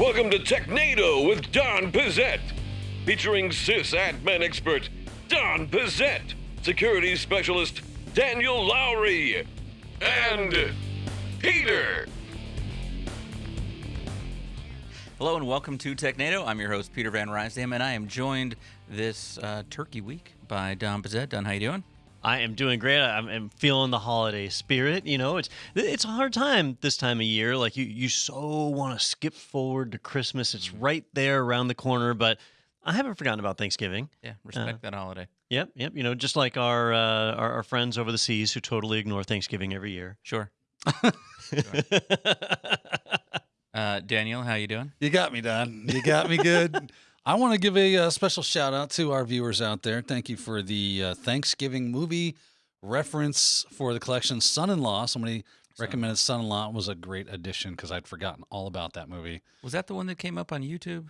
Welcome to Technado with Don Pezet, featuring sysadmin expert Don Pezet, security specialist Daniel Lowrie, and Peter. Hello and welcome to Technado. I'm your host Peter Van Rysdam, and I am joined this uh, Turkey week by Don Pezet. Don, how you doing? I am doing great. I'm, I'm feeling the holiday spirit. You know, it's it's a hard time this time of year. Like you, you so want to skip forward to Christmas. It's right there around the corner, but I haven't forgotten about Thanksgiving. Yeah, respect that holiday. Yep, yep. You know, just like our, uh, our our friends over the seas who totally ignore Thanksgiving every year. Sure. Uh, Daniel, how you doing? You got me, Don. You got me good. I want to give a, uh special shout out to our viewers out there. Thank you for the uh, Thanksgiving movie reference for the collection Son in Law. Somebody recommended Son in Law It was a great addition because I'd forgotten all about that movie. Was that the one that came up on YouTube?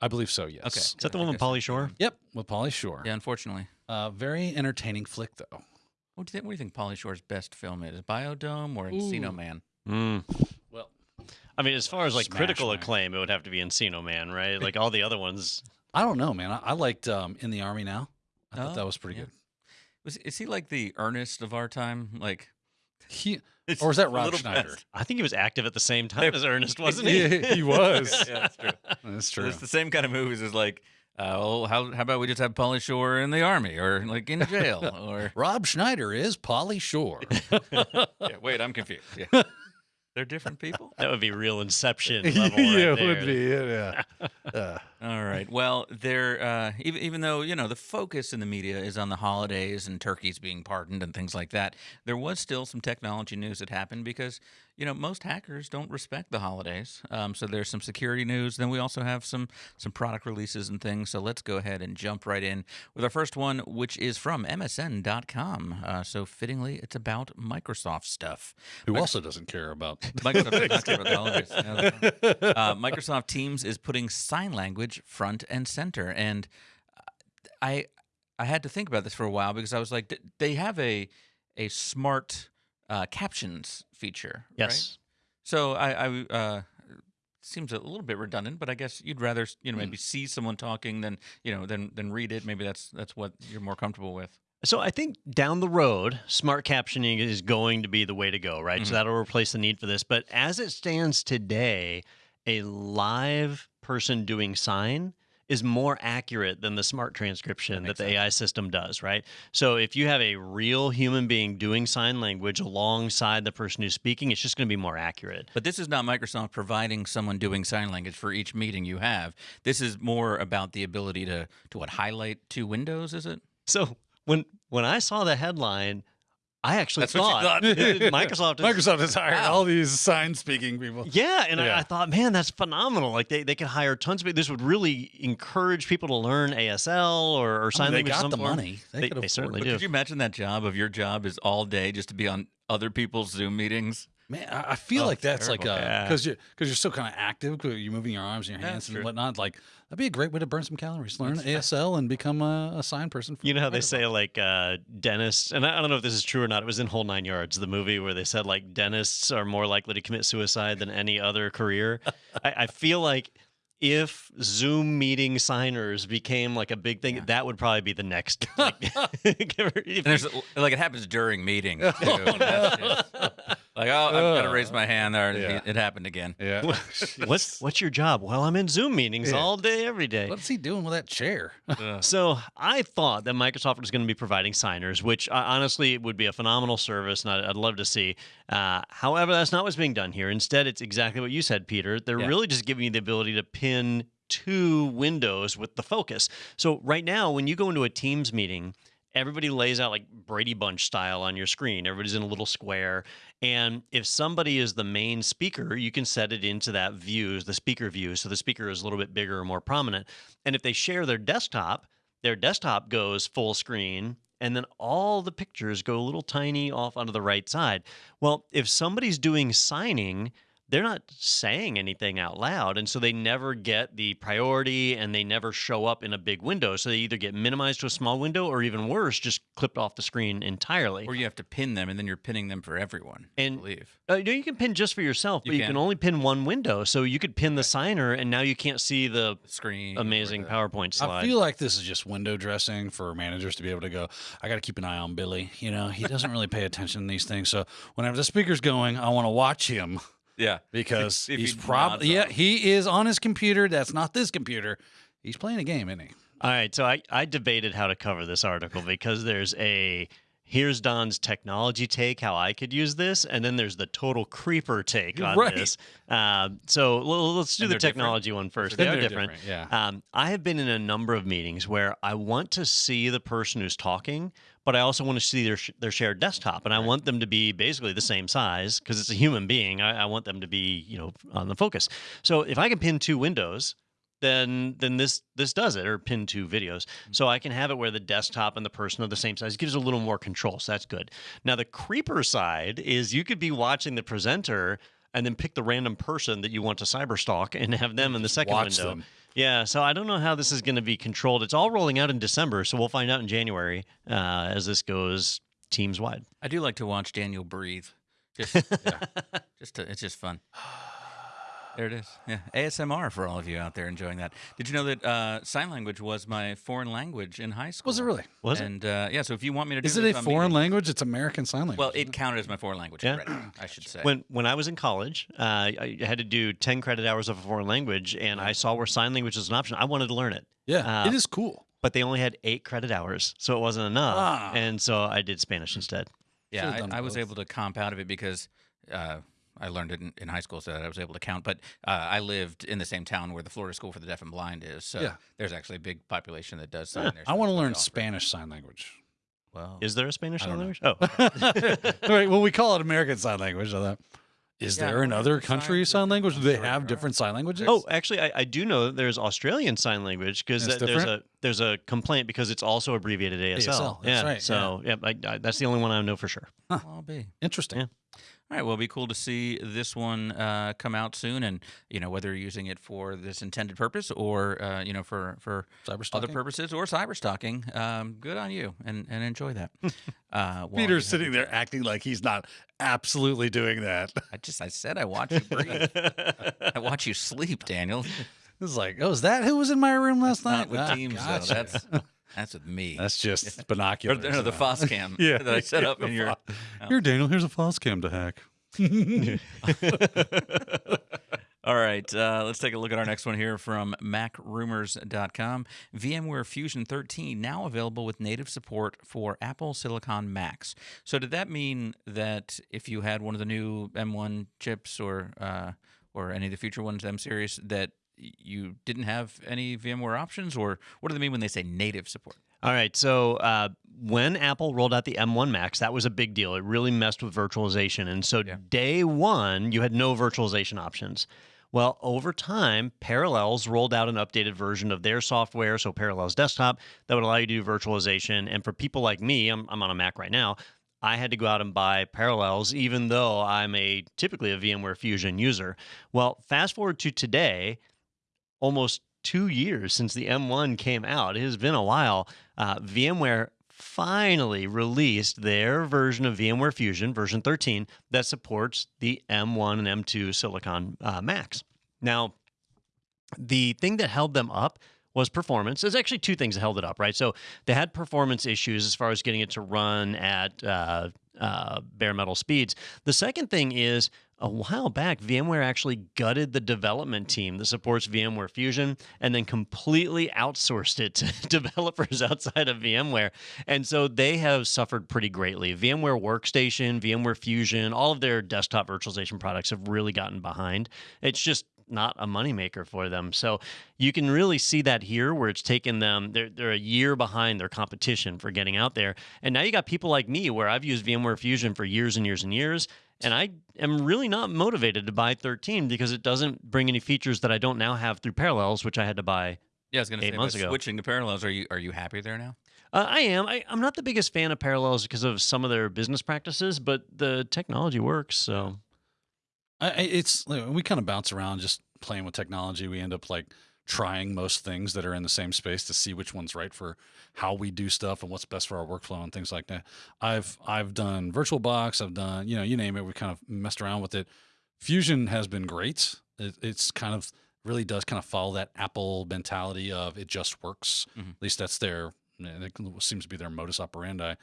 I believe so, yes. Okay. Is that the one with guess- Pauly Shore? Yep, with Pauly Shore. Yeah, unfortunately. Uh, very entertaining flick, though. What do you think? What do you think Pauly Shore's best film is? Biodome or Encino Man? Mm. Well, I mean, as far as like Smash critical Man. acclaim, it would have to be Encino Man, right? Like all the other ones. I don't know, man. I, I liked um, In the Army Now. I thought Oh, that was pretty yeah. good. Was is he like the Ernest of our time? Like, He, it's or was that Rob Schneider? best. I think he was active at the same time as Ernest, wasn't he? Yeah, he was. yeah, that's true. That's So true. It's the same kind of movies as like, uh, well, how how about we just have Pauly Shore in the army or like in jail or Rob Schneider is Pauly Shore. yeah, wait, I'm confused. Yeah. They're different people. That would be real Inception level. right there. Yeah. Uh, All right. Well, there. Uh, even even though you know the focus in the media is on the holidays and turkeys being pardoned and things like that, there was still some technology news that happened because you know most hackers don't respect the holidays. Um, so there's some security news. Then we also have some some product releases and things. So let's go ahead and jump right in with our first one, which is from MSN.com. Uh, so fittingly, it's about Microsoft stuff. who also doesn't care about Microsoft, care about the holidays. No, that's fine. uh, Microsoft Teams is putting sign language front and center, and I I had to think about this for a while because I was like, they have a a smart uh, captions feature. right? Yes. So I, I uh, seems a little bit redundant, but I guess you'd rather you know maybe see someone talking than you know than than read it. Maybe that's that's what you're more comfortable with. So I think down the road, smart captioning is going to be the way to go, right? Mhm. So that'll replace the need for this. But as it stands today, a live person doing sign is more accurate than the smart transcription that, makes the sense. AI system does, right? So if you have a real human being doing sign language alongside the person who's speaking, it's just going to be more accurate. But this is not Microsoft providing someone doing sign language for each meeting you have. This is more about the ability to to what highlight two windows. Is it? So when when I saw the headline, I actually That's what you thought, thought? Microsoft is Microsoft has hired Wow. all these sign speaking people. Yeah, and I, Yeah. I thought, man, that's phenomenal. Like they, they could hire tons of people. This would really encourage people to learn ASL or, or I sign mean, they language. of got the form. money. They, They- could they certainly. But do. could you imagine that job of your job is all day just to be on other people's Zoom meetings? Man, I I feel Oh, like that's like terrible. Yeah. because you're because you're so kind of active. you're moving your arms and your hands that's and true. whatnot. Like that'd be a great way to burn some calories. Learn ASL and become a, a sign person. For You know how they Microsoft. say like uh, dentists, and I I don't know if this is true or not. It was in Whole Nine Yards, the movie where they said like dentists are more likely to commit suicide than any other career. I, I feel like if Zoom meeting signers became like a big thing, Yeah. that would probably be the next. Like, And there's like it happens during meetings too. That's just- like oh, I've got to raise my hand there. Yeah. It happened again. Yeah. what's what's your job? Well, I'm in Zoom meetings Yeah. all day, every day. What's he doing with that chair? So I thought that Microsoft was going to be providing signers, which uh, honestly would be a phenomenal service, and I'd, I'd love to see. Uh, however, that's not what's being done here. Instead, it's exactly what you said, Peter. They're Yeah. really just giving you the ability to pin two windows with the focus. So right now, when you go into a Teams meeting, everybody lays out like Brady Bunch style on your screen. Everybody's in a little square. And if somebody is the main speaker, you can set it into that view, the speaker view. So the speaker is a little bit bigger or more prominent. And if they share their desktop, their desktop goes full screen and then all the pictures go a little tiny off onto the right side. Well, if somebody's doing signing, they're not saying anything out loud. And so they never get the priority and they never show up in a big window. So they either get minimized to a small window or even worse, just clipped off the screen entirely. Or you have to pin them, and then you're pinning them for everyone. I And- believe. Uh, no, you can pin just for yourself, but you can. can only pin one window. So you could pin the signer, and now you can't see the The screen. amazing the- PowerPoint slide. I feel like this is just window dressing for managers to be able to go, I got to keep an eye on Billy. You know, he doesn't really pay attention to these things. So whenever the speaker's going, I want to watch him Yeah. because If he he's probably, yeah, he is on his computer. That's not this computer. He's playing a game, isn't he? All right, so I, I debated how to cover this article because there's a here's Don's technology take, how I could use this, and then there's the total creeper take on Right. this. Um, so l- let's do And the they're different? technology one first. They're They are different, different. yeah. Um, I have been in a number of meetings where I want to see the person who's talking, but I also want to see their sh- their shared desktop, and I want them to be basically the same size because it's a human being. I, I want them to be you know on the focus. So if I can pin two windows, then then this this does it or pin two videos mm-hmm. so i can have it where the desktop and the person are the same size it gives a little more control so that's good now the creeper side is you could be watching the presenter and then pick the random person that you want to cyberstalk and have them in the second watch window them. Yeah so i don't know how this is going to be controlled it's all rolling out in december so we'll find out in january uh, as this goes teams wide I do like to watch Daniel breathe. Just, yeah, just to, it's just fun. There it is. Yeah, ASMR for all of you out there enjoying that. Did you know that uh, sign language was my foreign language in high school? Was it really? Was it? and, uh, yeah. So if you want me to do Is it this a on foreign meeting- language? It's American Sign Language. Well, it counted as my foreign language Yeah. credit, I should say. When when I was in college, uh, I had to do ten credit hours of a foreign language, and I saw where sign language was an option. I wanted to learn it, yeah, uh, it is cool. but they only had eight credit hours, so it wasn't enough, Ah. and so I did Spanish instead. Yeah, I, I was able to comp out of it because uh, I learned it in, in high school, so that I was able to count. But uh, I lived in the same town where the Florida School for the Deaf and Blind is, so Yeah. there's actually a big population that does sign there. I want to learn Spanish. Spanish Sign Language. Well, Is there a Spanish sign don't language? Oh, All right. Well, we call it American Sign Language. So that is Yeah, there another country signs sign language? Do they sure have there are. different sign languages? oh, actually, I, I do know that there's Australian sign language because It's there's a there's a complaint because it's also abbreviated ASL. ASL, that's yeah, right, so yeah, I, I, that's the only one I know for sure. I'll be. interesting. Yeah. All right. Well, it'll be cool to see this one uh, come out soon, and you know whether you're using it for this intended purpose or uh, you know for for Cyber other purposes or cyber stalking. Um, good on you, and and enjoy that. Uh, Peter's sitting there acting like he's not absolutely doing that. I just I said I watch you breathe. I watch you sleep, Daniel. It's like, oh, is that who was in my room last night? Not with Ah, Teams gotcha. though. That's that's with me. That's just or binoculars. the, no, the uh, Foscam Yeah, that I set yeah, up in your. Fo- Here, Daniel. Here's a Foscam to hack. All right, uh, let's take a look at our next one here from MacRumors.com. VMware Fusion 13 now available with native support for Apple Silicon Macs. So, did that mean that if you had one of the new M1 chips or uh, or any of the future ones, M series, that you didn't have any VMware options, or what do they mean when they say native support? All right. So uh, when Apple rolled out the M1 Max, that was a big deal. It really messed with virtualization. And so Yeah. day one, you had no virtualization options. Well, over time, Parallels rolled out an updated version of their software, so Parallels Desktop, that would allow you to do virtualization. And for people like me, I'm, I'm on a Mac right now. I had to go out and buy Parallels, even though I'm a typically a VMware Fusion user. Well, fast forward to today, almost two years since the M1 came out. It has been a while. Uh, VMware finally released their version of VMware Fusion, version 13, that supports the M1 and M2 Silicon uh, Macs. Now, the thing that held them up was performance. There's actually two things that held it up, right? So they had performance issues as far as getting it to run at uh, uh, bare metal speeds. The second thing is a while back, VMware actually gutted the development team that supports VMware Fusion and then completely outsourced it to developers outside of VMware. And so they have suffered pretty greatly. VMware Workstation, VMware Fusion, all of their desktop virtualization products have really gotten behind. It's just not a moneymaker for them. So you can really see that here where it's taken them, they're, they're a year behind their competition for getting out there. And now you got people like me where I've used VMware Fusion for years and years and years. And I am really not motivated to buy 13 because it doesn't bring any features that I don't now have through Parallels, which I had to buy. Yeah, I was going to Eight say, months ago. switching to Parallels, are you are you happy there now? Uh, I am. I, I'm not the biggest fan of Parallels because of some of their business practices, but the technology works. So I, I- it's we kind of bounce around just playing with technology. We end up like trying most things that are in the same space to see which one's right for how we do stuff and what's best for our workflow and things like that. I've I've done VirtualBox. I've done you know you name it. We kind of messed around with it. Fusion has been great. It, it's kind of really does kind of follow that Apple mentality of it just works. Mhm. At least that's their it seems to be their modus operandi.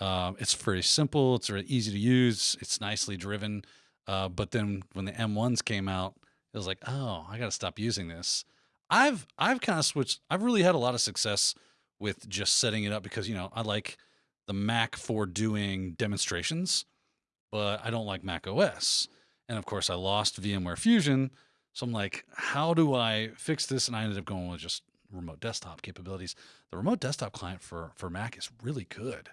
Um, it's very simple. It's very easy to use. It's nicely driven. Uh, but then when the M1s came out, it was like, oh, I got to stop using this. I've I've kind of switched. I've really had a lot of success with just setting it up because you know I like the Mac for doing demonstrations, but I don't like Mac OS. And of course, I lost VMware Fusion. So I'm like, how do I fix this? And I ended up going with just remote desktop capabilities. The remote desktop client for for Mac is really good.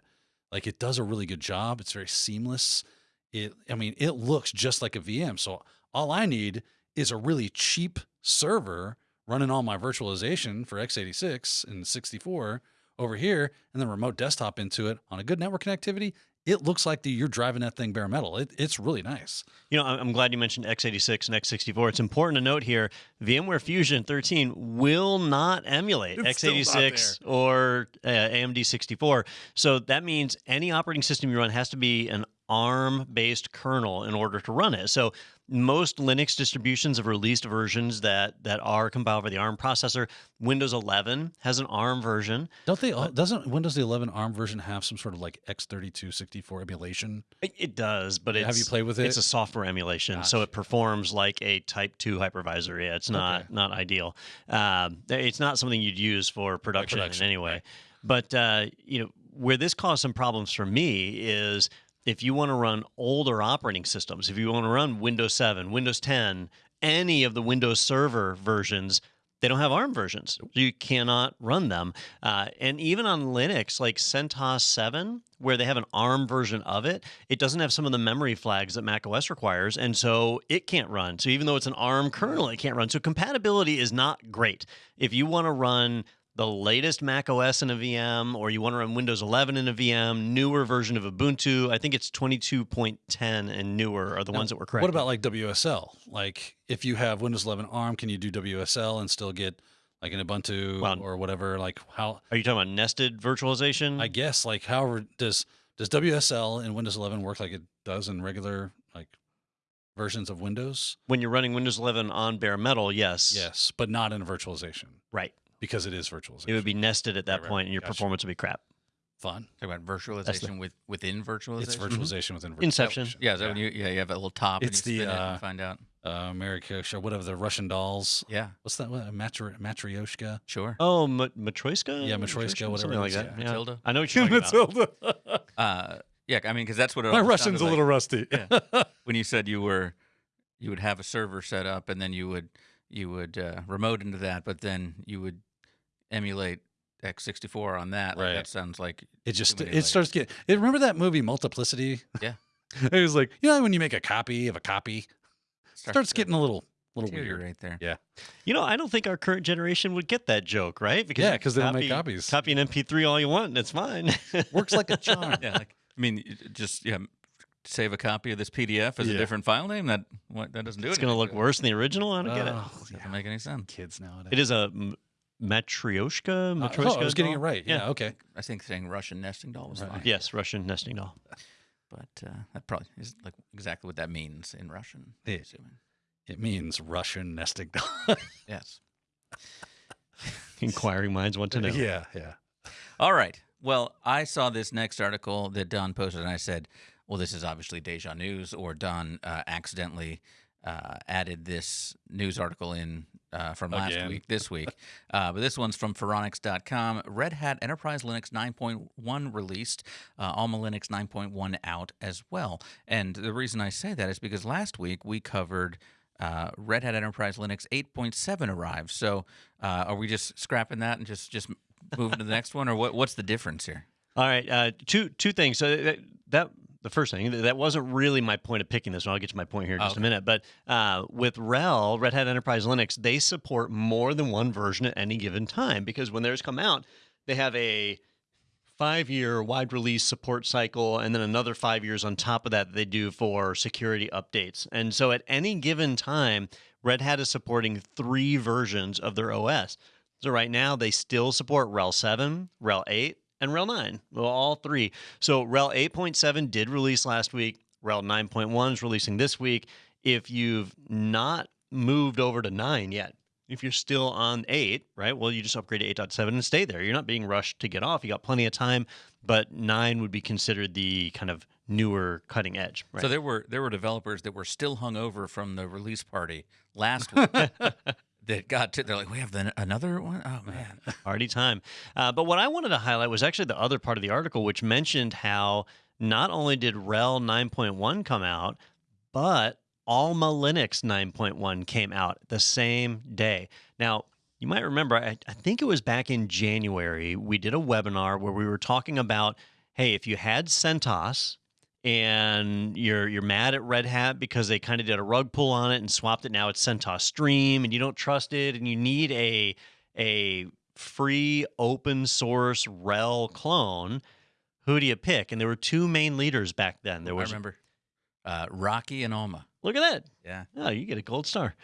Like it does a really good job. It's very seamless. It I mean, it looks just like a VM. So all I need is a really cheap server running all my virtualization for x86 and 64 over here and then remote desktop into it on a good network connectivity. It looks like the, you're driving that thing bare metal. It, it's really nice. You know, I'm I'm glad you mentioned x86 and x64. It's important to note here VMware Fusion 13 will not emulate It's x86 or uh, AMD 64. So that means any operating system you run has to be an ARM based kernel in order to run it. So most Linux distributions have released versions that that are compiled for the ARM processor. Windows 11 has an ARM version. Don't they? all doesn't Windows the 11 ARM version have some sort of like x32 64 emulation? It, it does, but it's Have you played with it? It's a software emulation, so it performs like a Type Two hypervisor. Yeah, it's not Okay. not ideal. Um, it's not something you'd use for production, production, in any way. right. But uh, you know where this caused some problems for me is if you want to run older operating systems, if you want to run Windows 7, Windows 10, any of the Windows Server versions. They don't have ARM versions. You cannot run them. Uh, and even on Linux, like CentOS 7, where they have an ARM version of it, it doesn't have some of the memory flags that macOS requires. And so it can't run. So even though it's an ARM kernel, it can't run. So compatibility is not great. If you want to run the latest Mac OS in a VM, or you want to run Windows 11 in a VM, newer version of Ubuntu, I think it's 22.10 and newer are the Now, ones that were correct. What about like WSL? Like if you have Windows 11 ARM, can you do WSL and still get like an Ubuntu Well- or whatever? Like how? Are you talking about nested virtualization? I guess like however does does WSL in Windows 11 work like it does in regular like versions of Windows? when you're running Windows 11 on bare metal, yes. Yes, but not in virtualization Right. Because it is virtualization. It would be nested at that Right, right, point, and your gotcha. performance would be crap. fun. Talk about virtualization with within virtualization. It's virtualization within virtualization. Inception. Yeah, is that when you yeah you have a little top It's and you the, spin it uh, and find out. uh, Marikosha, whatever the Russian dolls. Yeah, What's that? What, Matri- Matryoshka? sure. Oh, Ma- Matryoshka? Yeah, Matryoshka, whatever Something like that. yeah. Yeah. Matilda. I know what you're talking about. Uh, yeah, I mean because that's what it My Russian's sounded a like little rusty. Yeah. when you said you were you would have a server set up and then you would you would uh, remote into that, but then you would emulate x64 on that. Like, Right. that sounds like It just Too it many layers. starts getting. It, remember that movie Multiplicity? Yeah. it was like you know when you make a copy of a copy, starts to getting a little little weird. deteriorate there. Yeah. You know, I don't think our current generation would get that joke, right? Because Yeah, you 'cause they don't make copies. Copy an MP3 all you want, and it's fine. Works like a charm. Yeah, like I mean, y- just yeah, save a copy of this PDF as Yeah. a different file name. That what that doesn't do it's going to look worse than the original. I don't get it. Oh, Doesn't yeah. make any sense. Kids nowadays. It is a m- Matryoshka. Uh, Matryoshka oh, I was getting it right. Yeah. Okay. I think saying Russian nesting doll was Right. fine. Yes, Russian nesting doll. but uh, that probably is like exactly what that means in Russian. I'm assuming. It means Russian nesting doll. Yes. Inquiring minds want to know. yeah. Yeah. All right. Well, I saw this next article that Don posted, and I said, "Well, this is obviously deja news, or Don uh, accidentally uh, added this news article in uh, from last Again. week, this week." uh, but this one's from Phoronix.com. Red Hat Enterprise Linux 9.1 released, uh, Alma Linux 9.1 out as well. And the reason I say that is because last week we covered. Uh, Red Hat Enterprise Linux 8.7 arrived. So, uh, are we just scrapping that and just just moving to the next one, or what? What's the difference here? All right, uh, two two things. So that, that the first thing that wasn't really my point of picking this one. I'll get to my point here in just okay. a minute. But uh, with RHEL, Red Hat Enterprise Linux, they support more than one version at any given time because when theirs come out, they have a five year wide release support cycle, and then another five years on top of that they do for security updates. And so at any given time, Red Hat is supporting three versions of their OS. So right now they still support RHEL 7, RHEL 8, and RHEL 9. Well, all three. So RHEL 8.7 did release last week. RHEL 9.1 is releasing this week. If you've not moved over to 9 yet, if you're still on 8, right, well, you just upgrade to 8.7 and stay there. You're not being rushed to get off. You got plenty of time, but 9 would be considered the kind of newer cutting edge. Right? So there were there were developers that were still hung over from the release party last week that got to. They're like, we have the, another one. Oh man, Party time. Uh, but what I wanted to highlight was actually the other part of the article, which mentioned how not only did RHEL 9.1 come out, but Alma Linux 9.1 came out the same day. Now, you might remember, I, I think it was back in January, we did a webinar where we were talking about hey, if you had CentOS and you're you're mad at Red Hat because they kind of did a rug pull on it and swapped it. Now it's CentOS Stream, and you don't trust it, and you need a a free open source RHEL clone. Who do you pick? And there were two main leaders back then. There I was remember uh, Rocky and Alma. look at that. Yeah, Oh, you get a gold star.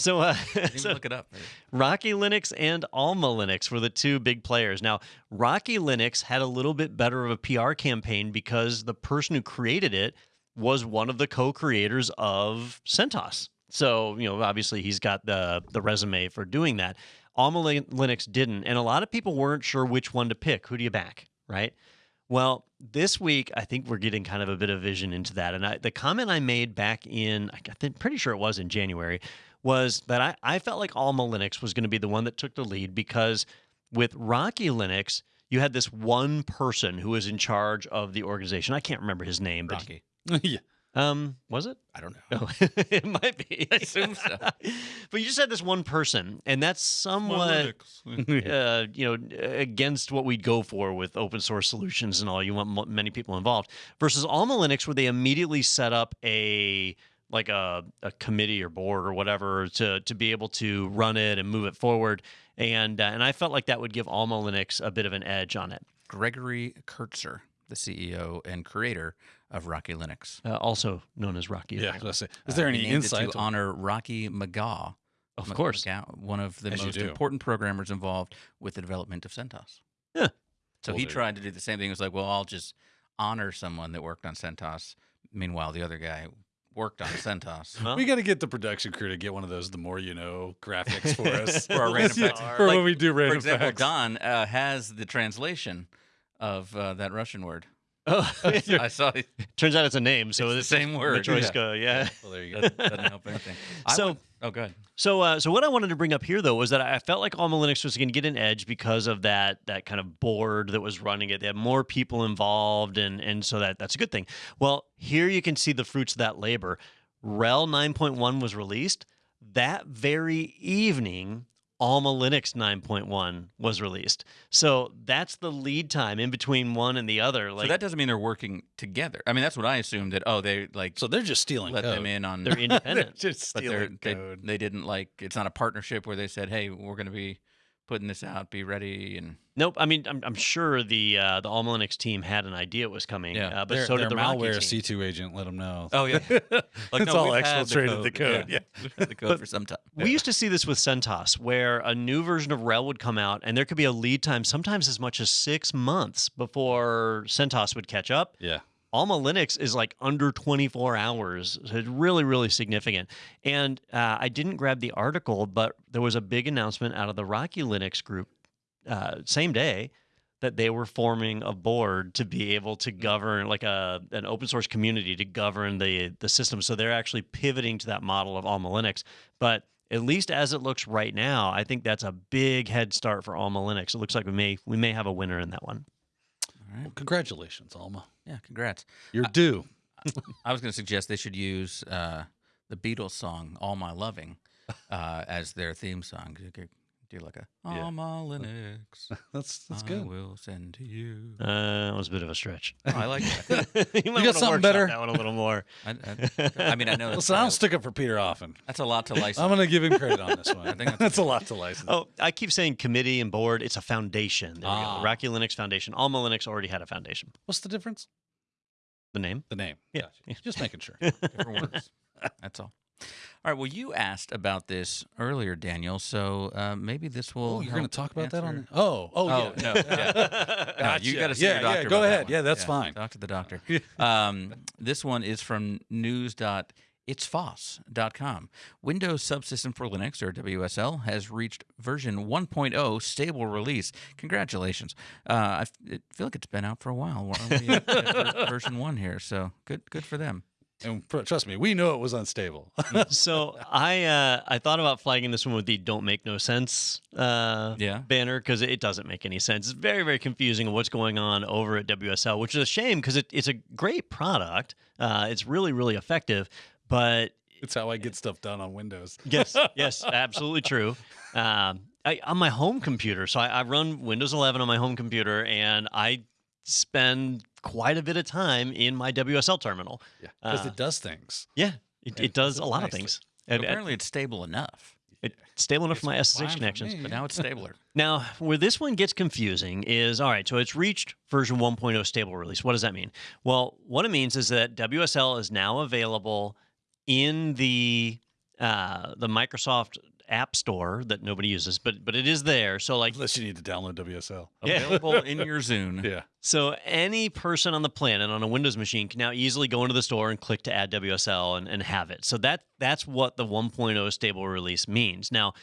So, uh, so look it up. Rocky Linux and Alma Linux were the two big players. Now, Rocky Linux had a little bit better of a PR campaign because the person who created it was one of the co-creators of CentOS. So, you know, obviously he's got the the resume for doing that. Alma Linux didn't, and a lot of people weren't sure which one to pick. Who do you back, right? Well, this week I think we're getting kind of a bit of vision into that. And I, the comment I made back in, I think pretty sure it was in January, was that I, I felt like Alma Linux was going to be the one that took the lead because with Rocky Linux, you had this one person who was in charge of the organization. I can't remember his name, but Rocky. yeah. um, was it? I don't know. Oh, it might be. I assume so. but you just had this one person, and that's somewhat uh, you know, against what we'd go for with open source solutions and all. You want many people involved versus Alma Linux, where they immediately set up a like a, a committee or board or whatever to to be able to run it and move it forward. And uh, and I felt like that would give Alma Linux a bit of an edge on it. Gregory Kurtzer, the CEO and creator of Rocky Linux. Uh, also known as Rocky. Yeah. I was gonna say, Is there Uh, any he named it insight? to honor Rocky McGaugh? Of M- course. McGaugh, one of the As most important programmers involved with the development of CentOS. Yeah. So Well, he there you tried to do the same thing. He was like, well, I'll just honor someone that worked on CentOS. Meanwhile, the other guy worked on CentOS. Well, we got to get the production crew to get one of those "the more you know" graphics for us For our random Yeah, facts. for Like, when we do For random example, facts. Don uh, has the translation of uh, that Russian word. Oh, I saw it. turns out it's a name, so It's the same word, Matryoshka, yeah. Well, there you go. Doesn't, doesn't help anything. So- would- oh, good. So, uh, so what I wanted to bring up here though was that I felt like Alma Linux was going to get an edge because of that that kind of board that was running it. They had more people involved, and and so that that's a good thing. Well, here you can see the fruits of that labor. RHEL 9.1 was released that very evening. Alma Linux 9.1 was released. So that's the lead time in between one and the other. Like so that doesn't mean they're working together. I mean, that's what I assumed that. Oh, they like So they're just stealing let code. them in on. they're independent. just but they're, stealing they, code. they didn't like. It's not a partnership where they said, "Hey, we're going to be putting this out. Be ready." And nope. I mean, I'm, I'm sure the uh, the Alma Linux team had an idea it was coming. Yeah. uh, but their, so their did the Rocky malware team. C2 agent let them know. oh yeah, like It's no, all we've had exfiltrated the code, yeah. the code for some time. We used to see this with CentOS, where a new version of RHEL would come out, and there could be a lead time, sometimes as much as six months before CentOS would catch up. Yeah. Alma Linux is like under 24 hours. So it's really, really significant. And uh, I didn't grab the article, but there was a big announcement out of the Rocky Linux group, uh, same day, that they were forming a board to be able to govern, like a an open source community to govern the the system. So they're actually pivoting to that model of Alma Linux. But at least as it looks right now, I think that's a big head start for Alma Linux. It looks like we may we may have a winner in that one. All right. Well, congratulations, Alma. Yeah, congrats. You're due. I was going to suggest they should use uh, the Beatles song "All My Loving" uh, as their theme song. You Do like a Yeah. Alma Linux. That's that's I good. will send to you. Uh, that was a bit of a stretch. Oh, I like that. you might got wanna something workshop better? That one a little more. I, I, I mean, I know that's, Listen, I'll probably- stick up for Peter often. that's a lot to license. I'm gonna give him credit on this one. I think think that's that's a lot to license. Oh, I keep saying committee and board. It's a foundation. There we Ah. go. Rocky Linux Foundation. Alma Linux already had a foundation. What's the difference? The name. The name. Yeah. Gotcha. Just making sure. different words. That's all. All right. Well, you asked about this earlier, Daniel. So uh, maybe this will. Oh, you're going to talk about that on the. Oh, oh, Oh, yeah. no, yeah. No, you got to see Yeah, your yeah, doctor. go about that ahead. one. Yeah, that's fine. Talk to the doctor. um, this one is from news.itsfoss.com. Windows Subsystem for Linux, or WSL, has reached version 1.0 stable release. Congratulations. Uh, I feel like it's been out for a while. We're only at version one here, so good, good for them. And pr- trust me, we know it was unstable. so I uh, I thought about flagging this one with the "Don't make no sense" uh, Yeah. banner because it doesn't make any sense. It's very very confusing of what's going on over at WSL, which is a shame because it, it's a great product. Uh, it's really really effective, but it's how I get stuff done on Windows. yes yes absolutely true. Um, I, on my home computer, so I, I run Windows 11 on my home computer, and I spend quite a bit of time in my WSL terminal. Yeah, because Uh, it does things. Yeah, it, Yeah, it does it a does lot of things. And- and apparently, it's stable enough, it's stable enough for my SSH connections. me. but now it's stabler. Now, where this one gets confusing is all right, so it's reached version 1.0 stable release. What does that mean? Well, what it means is that WSL is now available in the uh, the Microsoft App Store that nobody uses, but but it is there. So like Unless you need to download WSL. Yeah. Available in your Zune. Yeah. so any person on the planet on a Windows machine can now easily go into the store and click to add WSL and, and have it. So that that's what the 1.0 stable release means. Now,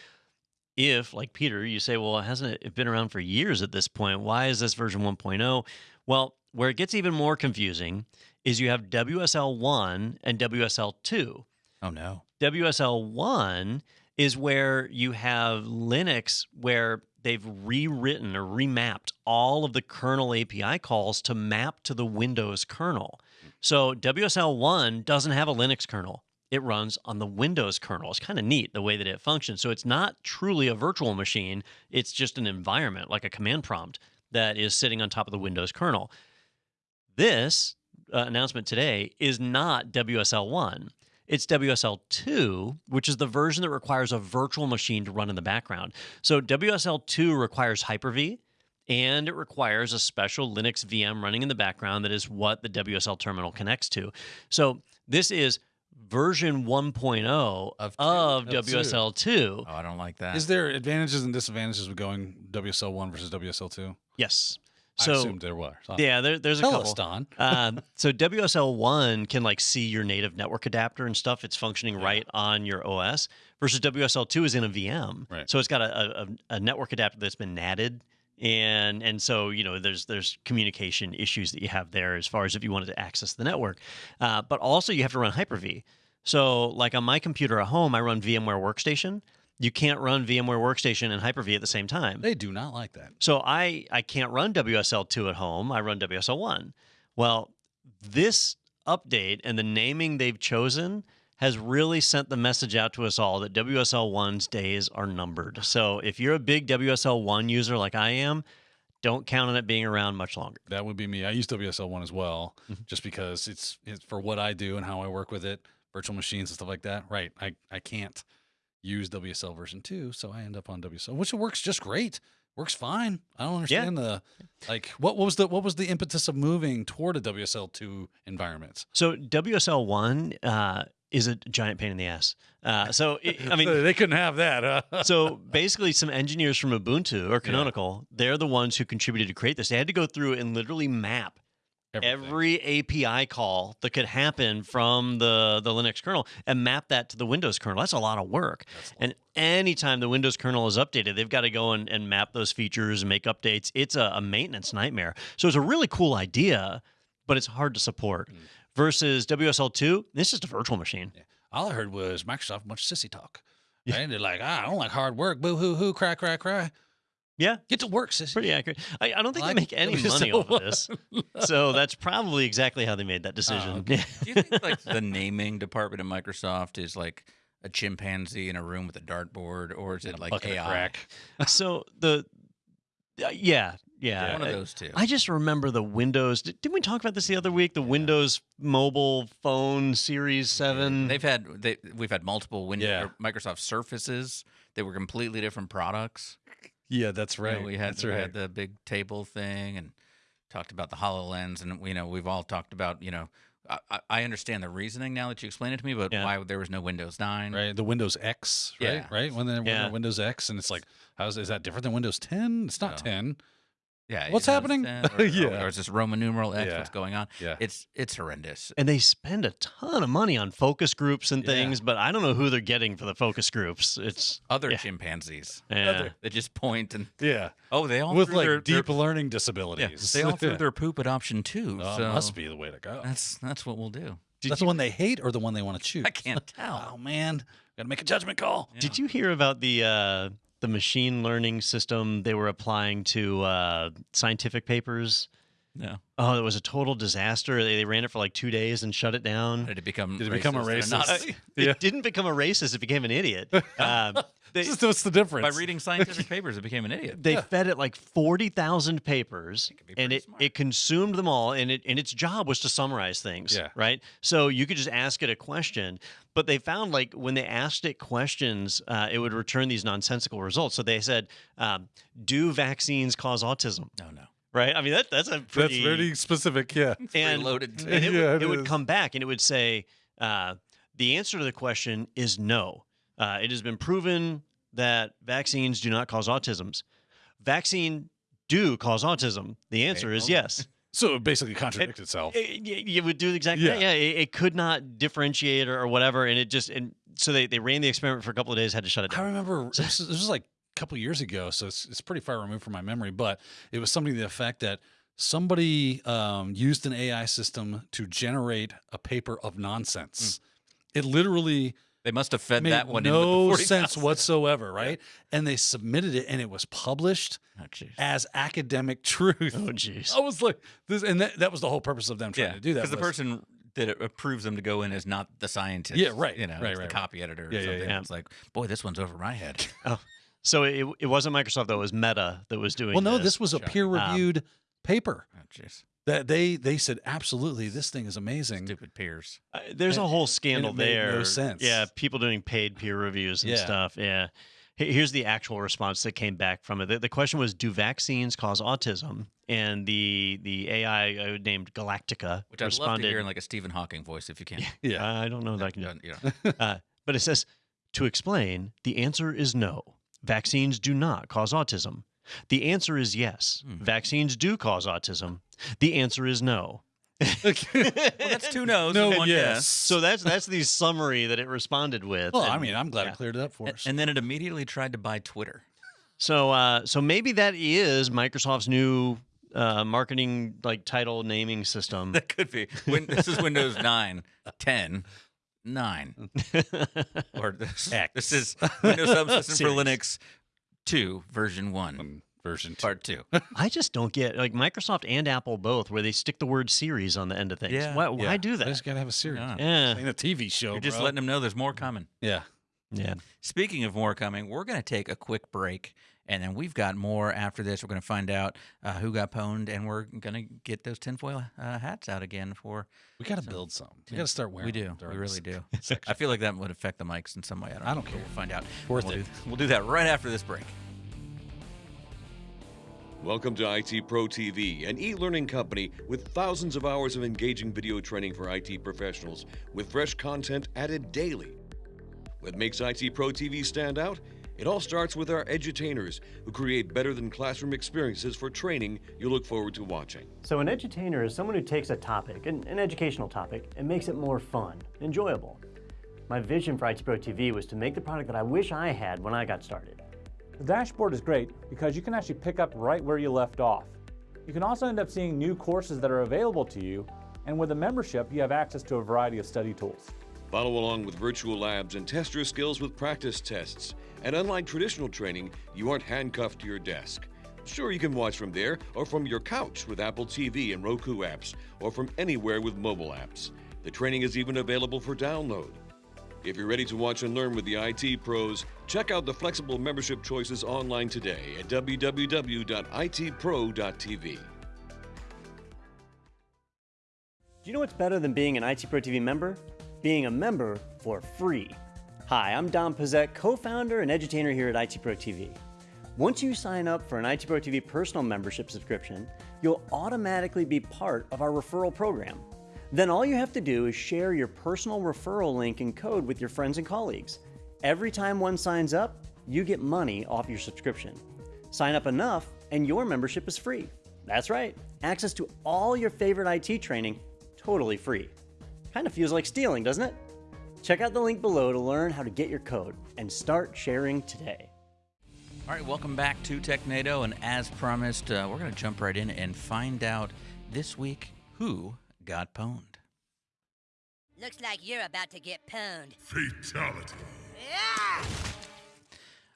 if like Peter, you say, well, hasn't it been around for years at this point? Why is this version 1.0? Well, where it gets even more confusing is you have WSL 1 and WSL 2. Oh no. WSL 1 is where you have Linux where they've rewritten or remapped all of the kernel API calls to map to the Windows kernel. So WSL 1 doesn't have a Linux kernel. It runs on the Windows kernel. It's kind of neat the way that it functions. So it's not truly a virtual machine, it's just an environment, like a command prompt that is sitting on top of the Windows kernel. This uh, announcement today is not WSL 1. It's WSL 2, which is the version that requires a virtual machine to run in the background. So WSL 2 requires Hyper V and it requires a special Linux VM running in the background that is what the WSL terminal connects to. So this is version 1.0 Of of, two. Of two. WSL 2. Oh, I don't like that. Is there advantages and disadvantages with going WSL one versus WSL two? I So assumed there were. So yeah, there, there's a Tell couple. us, Don. um, so WSL one can like see your native network adapter and stuff. It's functioning Yeah. right on your OS. Versus WSL two is in a VM, Right. so it's got a, a, a network adapter that's been natted, and and so you know there's there's communication issues that you have there as far as if you wanted to access the network, uh, but also you have to run Hyper V. So like on my computer at home, I run VMware Workstation. You can't run VMware Workstation and Hyper V at the same time. They do not like that. So I I can't run WSL2 at home. I run WSL1. Well, this update and the naming they've chosen has really sent the message out to us all that WSL1's days are numbered. So if you're a big WSL1 user like I am, don't count on it being around much longer. That would be me. I use WSL one as well, Mhm. just because it's, it's for what I do and how I work with it, virtual machines and stuff like that. Right. I, I can't use WSL version two, so I end up on WSL, which works just great. Works fine. I don't understand the like what, what was the what was the impetus of moving toward a WSL two environment? So WSL1 uh, is a giant pain in the ass. Uh, so it, I mean, they couldn't have that. Huh? so basically some engineers from ubuntu or canonical they're the ones who contributed to create this they had to go through and literally map Everything. every api call that could happen from the, the linux kernel and map that to the windows kernel that's a lot of work That's and anytime the windows kernel is updated they've got to go and, and map those features and make updates it's a, a maintenance nightmare so it's a really cool idea but it's hard to support Mm. versus wsl2 this is a virtual machine all I heard was Microsoft much sissy talk. Right? They're like, ah, I don't like hard work. Boo hoo hoo, cry, cry, cry. Yeah Get to work, sissy. pretty accurate. I, I don't think Like they make any money off of this, so that's probably exactly how they made that decision. okay. Do you think like the naming department of Microsoft is like a chimpanzee in a room with a dartboard, or is it like bucket AI? crack. so the uh, yeah yeah One of uh, those two. I just remember the Windows. Did, didn't we talk about this the other week? The Windows Mobile Phone Series Seven. They've had they, we've had multiple Windows Yeah. Microsoft Surfaces. They were completely different products. Yeah, that's You know, right. we had that's we right. had the big table thing and talked about the Hololens, and you know we've all talked about you know. I- I, I understand the reasoning now that you explain it to me, but Yeah. why there was no Windows Nine? right? The Windows X, right? Yeah. Right? When they Yeah. yeah. Windows X, and it's like, how's is that different than Windows 10? It's not No. 10. Yeah, What's happening? Or, or- Yeah. or is this Roman numeral X? Yeah. What's going on? Yeah. It's it's horrendous. and they spend a ton of money on focus groups and Yeah. things, but I don't know who they're getting for the focus groups. It's Other Yeah. chimpanzees yeah. that just point and Yeah. oh, they all With like their, deep their, learning yeah, disabilities. they all threw their poop at option two. Oh, so must be the way to go. That's that's what we'll do. Did That's you, the one they hate or the one they want to choose? I can't tell. Oh man, got to make a judgment call. Yeah. did you hear about the uh, the machine learning system they were applying to uh, scientific papers? No. Oh, it was a total disaster. They, they ran it for like two days and shut it down. Did it become? Did it become a racist? and racist? It Yeah. didn't become a racist; it became an idiot. Um, they, Just What's the difference? By reading scientific papers, it became an idiot. they fed it like forty thousand papers, could be and it, smart. it consumed them all. And it and its job was to summarize things. Yeah. Right. So you could just ask it a question, but they found like when they asked it questions, uh, it would return these nonsensical results. So they said, um, "Do vaccines cause autism?" No, no. Right. I mean that that's a pretty That's pretty very specific. Yeah. And- loaded. and it, Yeah, would, it it would come back and it would say uh, the answer to the question is no. Uh, it has been proven that vaccines do not cause autisms. Vaccine do cause autism. The answer is yes. So it basically contradicts itself. It, you would do exactly Yeah. that. Yeah, it, it could not differentiate or, or whatever, and it just and so they, they ran the experiment for a couple of days, had to shut it down. I remember this was, this was like a couple years ago, so it's, it's pretty far removed from my memory, but it was something to the effect that somebody um, used an AI system to generate a paper of nonsense. It literally They must have fed made that one no in with the sense 40,000. whatsoever, right? And they submitted it, and it was published Oh, as academic truth. Oh, jeez. I was like, this, and that, that was the whole purpose of them trying Yeah, to do that. because the person that it approves them to go in is not the scientist. Yeah, right, You know, right, right, the right. copy editor. Or Yeah, yeah, something. yeah. It's like, boy, this one's over my head. oh, So it, it wasn't Microsoft though; it was Meta that was doing. well, no, this. this was a peer-reviewed ah. paper Oh, jeez. That they they said absolutely this thing is amazing. Stupid peers. Uh, there's a And- whole and scandal it made there. no sense. Yeah, people doing paid peer reviews and Yeah. stuff. Yeah. Here's the actual response that came back from it. The, the question was, "Do vaccines cause autism?" And the the AI uh, named Galactica Which I'd love to hear in like a Stephen Hawking voice if you can. Yeah. "I don't know that I can do You know, uh, but it says, to explain, the answer is no. Vaccines do not cause autism. The answer is yes. Hmm. Vaccines do cause autism. The answer is no. well, that's two no's no, and one yes. yes. So that's that's the summary that it responded with. well, I mean, I'm glad yeah. it cleared it up for us. and then it immediately tried to buy Twitter. So uh, so maybe that is Microsoft's new uh, marketing like title naming system. That could be. Win- this is Windows 9, 10, 9. Or this, X. this is Windows Subsystem for Linux 2, version 1, Um, version two. part 2. I just don't get like Microsoft and Apple both, where they stick the word series on the end of things. Yeah. Why, why Yeah. do I that? just gotta have a series. Yeah. Yeah, Ain't a TV show. You're just bro. letting them know there's more coming. Yeah. yeah. Speaking of more coming, we're going to take a quick break, and then we've got more after this. We're going to find out uh, who got pwned, and we're going to get those tinfoil uh, hats out again for. We gotta So, build some. We gotta start wearing. We do. them We really do. I feel like that would affect the mics in some way. I don't, I don't know, care. We'll find out. Worth we'll it. Do, we'll do that right after this break. Welcome to IT Pro TV, an e learning company with thousands of hours of engaging video training for IT professionals with fresh content added daily. What makes IT Pro TV stand out? It all starts with our edutainers who create better than classroom experiences for training you look forward to watching. So an edutainer is someone who takes a topic, an, an educational topic, and makes it more fun, enjoyable. My vision for IT Pro TV was to make the product that I wish I had when I got started. The dashboard is great because you can actually pick up right where you left off. You can also end up seeing new courses that are available to you, and with a membership, you have access to a variety of study tools. Follow along with virtual labs and test your skills with practice tests. And unlike traditional training, you aren't handcuffed to your desk. Sure, you can watch from there or from your couch with Apple TV and Roku apps, or from anywhere with mobile apps. The training is even available for download. If you're ready to watch and learn with the IT pros, check out the flexible membership choices online today at www.itpro.tv. Do you know what's better than being an IT Pro TV member? Being a member for free. Hi, I'm Don Pezet, co-founder and edutainer here at IT Pro TV. Once you sign up for an IT Pro TV personal membership subscription, you'll automatically be part of our referral program. Then all you have to do is share your personal referral link and code with your friends and colleagues. Every time one signs up, you get money off your subscription. Sign up enough and your membership is free. That's right, access to all your favorite IT training totally free. Kind of feels like stealing, doesn't it? Check out the link below to learn how to get your code and start sharing today. All right, welcome back to TechNado, and as promised, uh, we're going to jump right in and find out this week who got pwned. Looks like you're about to get pwned. Fatality. Yeah!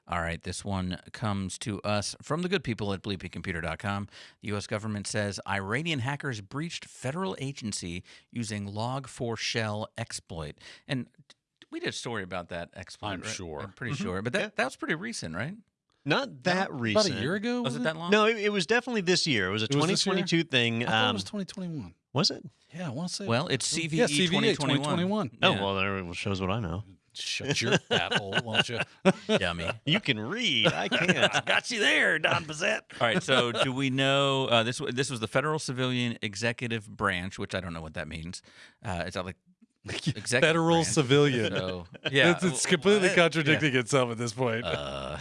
All right, this one comes to us from the good people at bleepingcomputer.com. The U.S. government says Iranian hackers breached federal agency using Log4Shell exploit. And we did a story about that exploit. I'm right? sure. I'm pretty sure. But that, Yeah. that was pretty recent, right? Not that About recent. a year ago? Was it that long? No, it, it was definitely this year. It was a It was 2022 thing. I thought it um, was 2021. was it? Yeah, I want to say. Well, it's CVE, yeah, CVE 2021. 2021. Oh, Yeah. well, there shows what I know. Shut your fat hole, won't you? Dummy. You can read. I can't. Got you there, Don Pezet. All right. So, do we know uh, this? This was the Federal Civilian Executive Branch, which I don't know what that means. Uh, it's not like executive Federal branch. civilian. So, yeah, it's, it's completely what? contradicting itself at this point. Uh,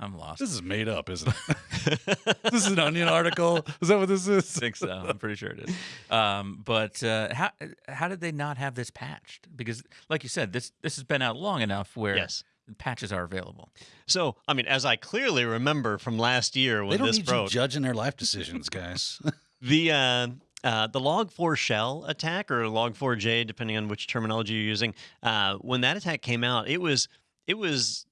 I'm lost. this is made up, isn't it? this is an Onion article. Is that what this is? I think so. I'm pretty sure it is. Um, but uh, how how did they not have this patched? Because, like you said, this this has been out long enough where Yes. patches are available. So, I mean, as I clearly remember from last year They when don't this need broke, you judging their life decisions, guys. the uh, uh, the Log4Shell attack or Log4j, depending on which terminology you're using, uh, when that attack came out, it was it was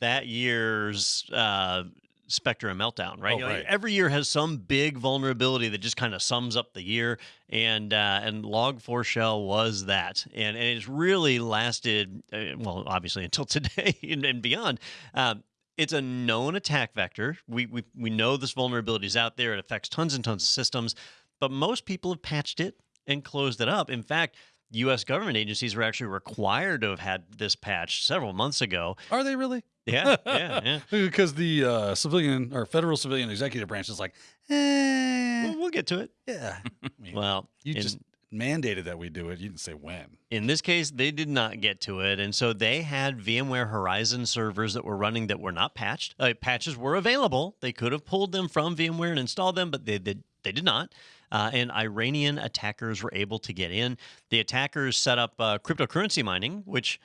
that year's uh, Spectre and Meltdown, right? Oh, You know, right. Every year has some big vulnerability that just kind of sums up the year, and uh, and Log4Shell was that, and, and it's really lasted uh, well, obviously until today and, and beyond. Um, it's a known attack vector. We, we we know this vulnerability is out there. It affects tons and tons of systems, but most people have patched it and closed it up. In fact, U.S. government agencies were actually required to have had this patched several months ago. Are they really? Yeah, yeah, yeah. Because the uh, civilian or federal civilian executive branch is like, eh, We'll, we'll get to it. yeah. I mean, Well, you in, just mandated that we do it. You didn't say when. in this case, they did not get to it, and so they had VMware Horizon servers that were running that were not patched. Uh, patches were available; they could have pulled them from VMware and installed them, but they did. They did not. Uh, and Iranian attackers were able to get in. The attackers set up uh, cryptocurrency mining, which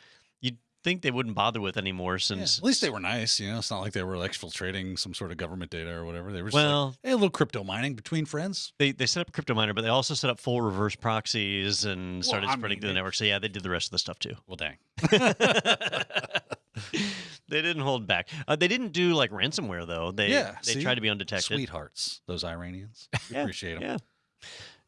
think they wouldn't bother with anymore Yeah, since at least they were nice. You know, it's not like they were exfiltrating some sort of government data or whatever. They were just Well- like, hey, a little crypto mining between friends. they, they set up a crypto miner, but they also set up full reverse proxies and started spreading mean, through the they- network. So yeah, they did the rest of the stuff too. Well, dang. they didn't hold back. Uh, they didn't do like ransomware though. They Yeah, they see? tried to be undetected. Sweethearts, those Iranians. We Yeah, appreciate them.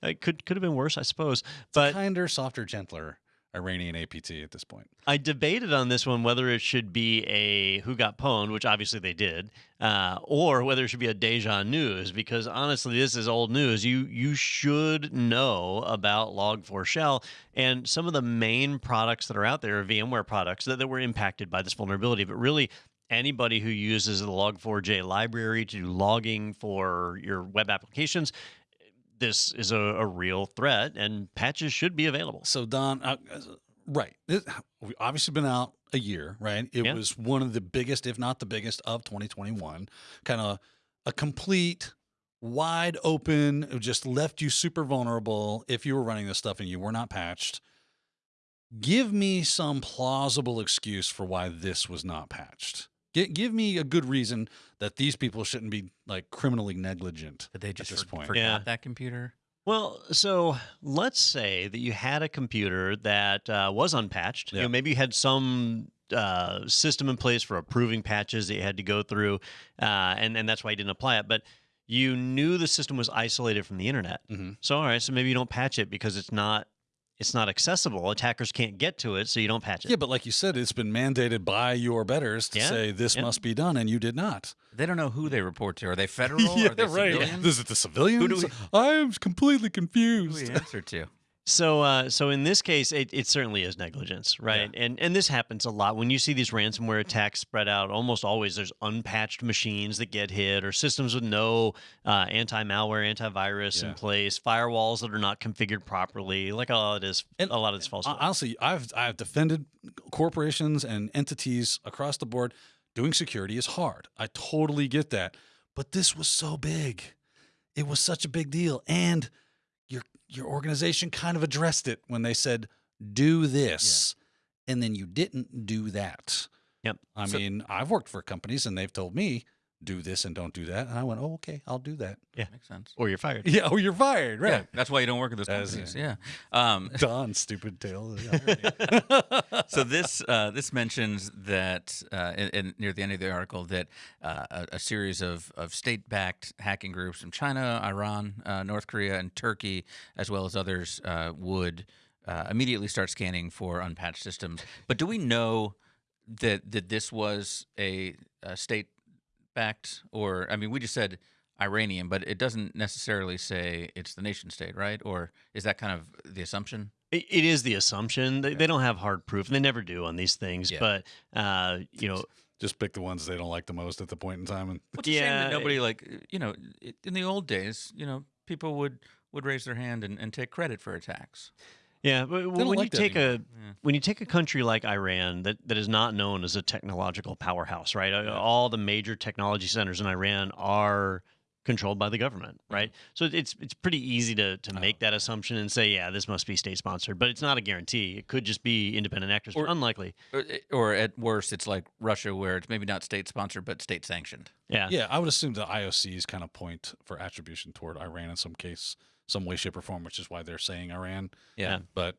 Yeah, it could could have been worse, I suppose. But Kinder, softer, gentler Iranian APT at this point. I debated on this one whether it should be a who got pwned, which obviously they did, uh, or whether it should be a deja news. Because honestly, this is old news. You you should know about Log4Shell and some of the main products that are out there are VMware products that, that were impacted by this vulnerability. But really, anybody who uses the Log4j library to do logging for your web applications. This is a, a real threat, and patches should be available. So Don, uh, right? It, we've obviously been out a year, right? It Yeah. was one of the biggest, if not the biggest, of 2021. Kind of a complete, wide open, it just left you super vulnerable if you were running this stuff and you were not patched. Give me some plausible excuse for why this was not patched. Gi- give me a good reason that these people shouldn't be like criminally negligent. Did they just this for- point. forgot Yeah. that computer? Well, so let's say that you had a computer that uh, was unpatched. You know, maybe you had some uh, system in place for approving patches that you had to go through, uh, and and that's why you didn't apply it. But you knew the system was isolated from the internet. Mhm. So all right, so maybe you don't patch it because it's not it's not accessible. Attackers can't get to it, so you don't patch it. Yeah, but like you said, it's been mandated by your betters to Yeah, say this yeah. must be done, and you did not. They don't know who they report to. Are they federal? Are they civilians? Is it the civilians? we- I am completely Who do confused. we answer to? So, uh, so in this case, it, it certainly is negligence, right? And and this happens a lot when you see these ransomware attacks spread out. Almost always, there's unpatched machines that get hit, or systems with no uh, anti-malware, antivirus Yeah. in place, firewalls that are not configured properly. Like a lot of this, And a lot of this false. Honestly, I've I've defended corporations and entities across the board. Doing security is hard. I totally get that, but this was so big. It was such a big deal, and your your organization kind of addressed it when they said, "Do this," and then you didn't do that. Yep. I So- mean, I've worked for companies, and they've told me, "Do this and don't do that," and I went, "Oh, okay, I'll do that." Yeah. Makes sense. or you're fired. Yeah. Oh, you're fired, Yeah, right? that's why you don't work with those As- companies. Yeah. Um, Don, stupid tail. so this uh, this mentions that uh, in, in, near the end of the article that uh, a, a series of, of state backed hacking groups from China, Iran, uh, North Korea, and Turkey, as well as others, uh, would uh, immediately start scanning for unpatched systems. But do we know that that this was a, a state backed, or I mean, we just said Iranian, but it doesn't necessarily say it's the nation state, right? Or is that kind of the assumption? It, it is the assumption. They, they don't have hard proof, and they never do on these things. Yeah. But uh, you know, Just pick the ones they don't like the most at the point in time. And Well, it's a shame Yeah, that nobody like you know in the old days, you know, people would would raise their hand and, and take credit for attacks. Yeah, but when you like that take a anymore. when you take a country like Iran that, that is not known as a technological powerhouse, right? Uh, All the major technology centers in Iran are controlled by the government, right? So it's it's pretty easy to to make that assumption and say, yeah, this must be state sponsored, but it's not a guarantee. It could just be independent actors, Or- unlikely. Or, or at worst, it's like Russia, where it's maybe not state sponsored but state sanctioned. Yeah. yeah, I would assume the IOCs kind of point for attribution toward Iran in some case, some way, shape, or form, which is why they're saying Iran. Yeah. But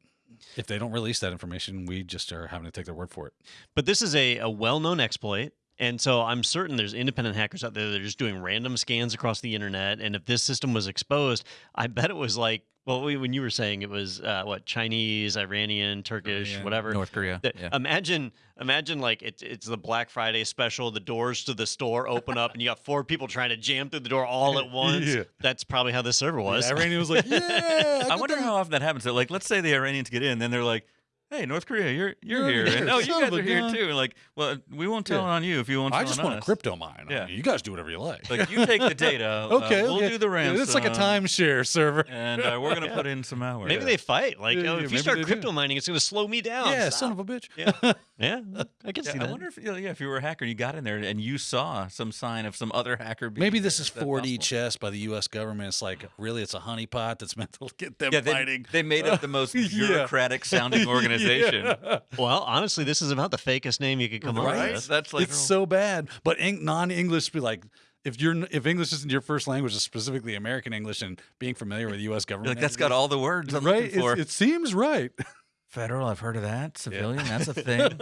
if they don't release that information, we just are having to take their word for it. But this is a, a well known exploit. And so I'm certain there's independent hackers out there that are just doing random scans across the internet. And if this system was exposed, I bet it was like, well, we- when you were saying it was uh, what Chinese, Iranian, Turkish, whatever. North Korea. that- yeah. Imagine, imagine like it's it's the Black Friday special. The doors to the store open up, and you got four people trying to jam through the door all at once. Yeah. That's probably how this server was. The Iranian was like, yeah. I got wonder that." how often that happens. So, like, let's say the Iranians get in, then they're like, "Hey, North Korea, you're you're You're here, here, and oh, you guys are here gun." too." Like, well, we won't tell Yeah. on you if you won't. I just want to us. crypto mine. Yeah. You guys do whatever you like. Like, you take the data. uh, okay, we'll okay. do the ransom. It's like a timeshare server. and uh, we're gonna put in some hours. Maybe they fight. Like, Yeah, oh, yeah, if you start they do. crypto mining, it's going to slow me down. yeah, Stop. son of a bitch. Yeah, yeah, I can Yeah, see that I wonder if you know, yeah, if you were a hacker and you got in there and you saw some sign of some other hacker. Maybe this is 4D chess by the U.S. government. It's like really, it's a honeypot that's meant to get them Yeah, they, fighting. they made up the most bureaucratic sounding organization. Yeah. Well, honestly, this is about the fakest name you could come up with. That's like it's so bad. But Eng- non-English be like. If you're if English isn't your first language, specifically American English, and being familiar with the U.S. government, like that's got all the words I'm right. looking for. It's, it seems right. Federal, I've heard of that. Civilian, that's a thing.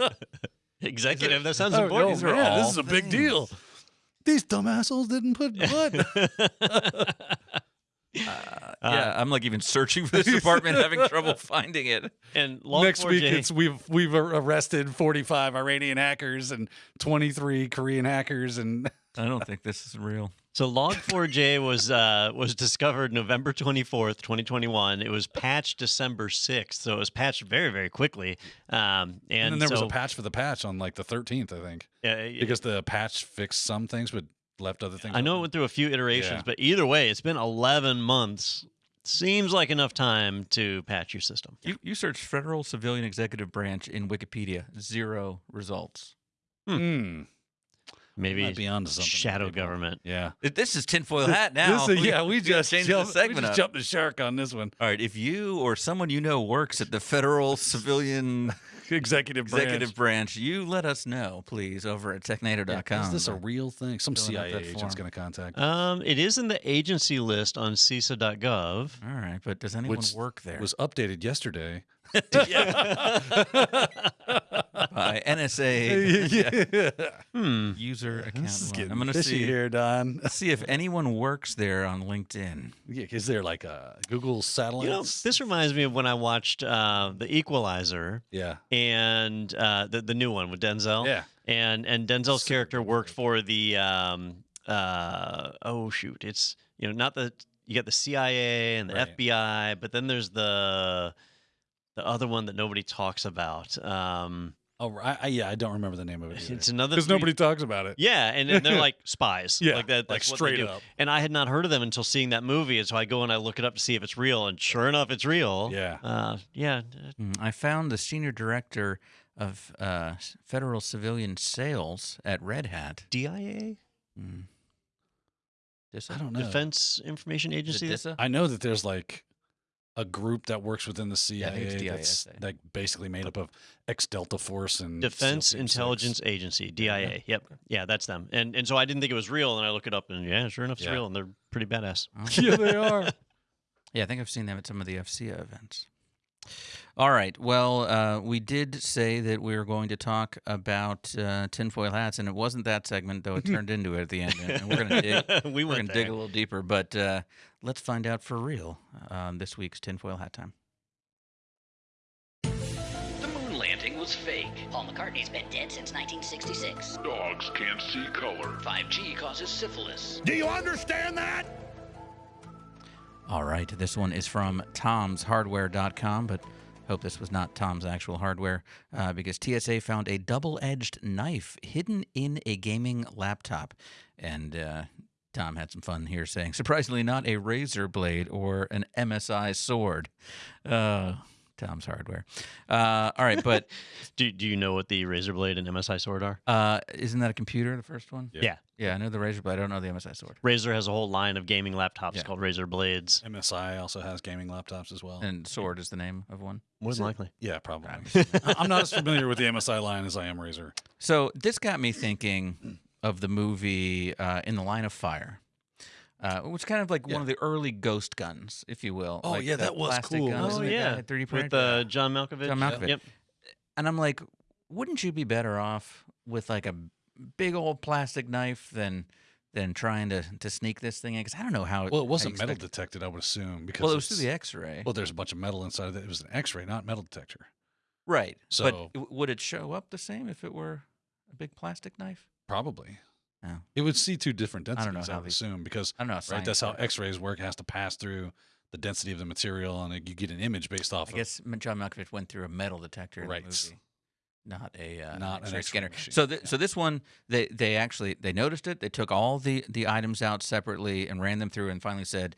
Executive, that sounds Oh, important. oh, These are man, all this is a big deal. These dumb assholes didn't put what? yeah, I'm like even searching for this department, having trouble finding it. and Log4j, Next week, it's we've we've arrested 45 Iranian hackers and 23 Korean hackers, and I don't think this is real. So Log4j was uh, was discovered November 24th, 2021. It was patched December 6th, so it was patched very, very quickly. Um, and, and then there was a patch for the patch on like the 13th, I think, uh, because the patch fixed some things but left other things. I know it went through a few iterations, Yeah. but either way, it's been 11 months. Seems like enough time to patch your system. You you search federal civilian executive branch in Wikipedia, zero results. Hmm. Maybe Might be onto something. shadow government. Yeah. This is tinfoil hat now. This is, yeah, we gotta just changed jumped, the segment we just up. jumped the shark on this one. All right, if you or someone you know works at the federal civilian Executive executive branch, you let us know, please, over at technado.com. Is this a real thing? Some CIA agent's going to contact. Um, it is in the agency list on CISA.gov. All right, but does anyone Which work there? was updated yesterday. But by NSA yeah. Hmm. user account. This is one. getting I'm gonna see here, Don. Let's see if anyone works there on LinkedIn. Yeah, is there like a Google satellite? You know, this reminds me of when I watched uh, The Equalizer yeah, and uh, the the new one with Denzel. yeah. and and Denzel's Super character worked for the um uh oh shoot it's you know not the you got the CIA and the Right. FBI but then there's the the other one that nobody talks about um Oh, I, I, yeah. I don't remember the name of it. it's another because nobody talks about it. yeah and, and they're like spies Yeah, like that like that's what straight they do. up. and I had not heard of them until seeing that movie and so I go and I look it up to see if it's real and sure enough it's real Yeah. uh yeah Mm, I found the senior director of uh, federal civilian sales at Red Hat. DIA Mm. I don't know. Defense Information Agency DISA? I know that there's like a group that works within the Yeah, I CIA it's that's DISA. like basically made up of ex Delta Force and Defense SEAL Team Six. Intelligence Agency, DIA. Yep. Yeah, that's them. And and so I didn't think it was real, and I look it up, and yeah, sure enough, it's Yeah. real, and they're pretty badass. Oh. yeah, they are. Yeah, I think I've seen them at some of the FCA events. All right. Well, uh, we did say that we were going to talk about uh, tinfoil hats, and it wasn't that segment, though it turned into it at the end. And we're going to dig. we We're going to dig a little deeper, but uh, let's find out for real on this week's tinfoil hat time. The moon landing was fake. Paul McCartney's been dead since 1966. Dogs can't see color. 5G causes syphilis. Do you understand that? All right, this one is from tomshardware.com, but hope this was not Tom's actual hardware uh, because TSA found a double edged knife hidden in a gaming laptop. And uh, Tom had some fun here saying, surprisingly, not a razor blade or an MSI sword. Uh, Tom's hardware. Uh, all right, but Do, do you know what the razor blade and MSI sword are? uh, isn't that a computer, the first one? Yeah. Yeah. Yeah, I know the razor blade. I don't know the MSI sword. Razer has a whole line of gaming laptops Yeah. called Razer Blades. MSI also has gaming laptops as well. And sword is the name of one. More than likely. yeah, probably. I'm I- I'm not as familiar with the MSI line as I am Razer. So this got me thinking of the movie uh, In the Line of Fire, uh, which is kind of like Yeah. one of the early ghost guns, if you will. Oh, like yeah, that was cool, Gun, Oh isn't yeah, 3D printed. with uh, John Malkovich. John Malkovich. Yep. and I'm like, wouldn't you be better off with like a big old plastic knife than than trying to to sneak this thing in? Because I don't know how. Well, it wasn't metal expect- detected, I would assume. Because Well, it was through the X-ray, Well, there's a bunch of metal inside of it. It was an X-ray, not metal detector. right? so- but w- would it show up the same if it were a big plastic knife? Probably. Oh. It would see two different densities, I don't know I, how would these- assume, because I don't know. how right, that's how. X-rays work. It has to pass through the density of the material, and you get an image based off I of. guess John Malkovich went through a metal detector in Right. the movie, not a uh, Not an X-ray X-ray scanner. machine, So, th- yeah. so this one, they they actually they noticed it. They took all the the items out separately and ran them through, and finally said,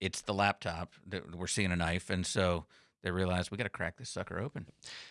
"It's the laptop that we're seeing a knife." And so they realized we got to crack this sucker open.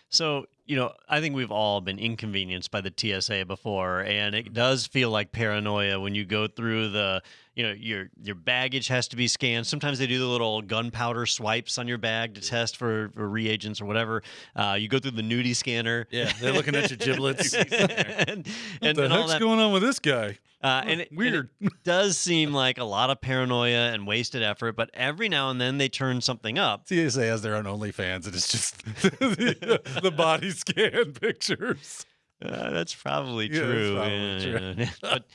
So, you know, I think we've all been inconvenienced by the TSA before, and it mm-hmm. does feel like paranoia when you go through the, you know, your your baggage has to be scanned. Sometimes they do the little gunpowder swipes on your bag to test for, for reagents or whatever. Uh, you go through the nudie scanner. Yeah, they're looking at your giblets. and and, what the and all heck's going on with this guy? Uh, and it, and Weird. it does seem like a lot of paranoia and wasted effort, but every now and then they turn something up. TSA has their own OnlyFans, and it's just the, the body scan pictures. Uh, that's probably Yeah, that's true. probably Yeah, yeah. but,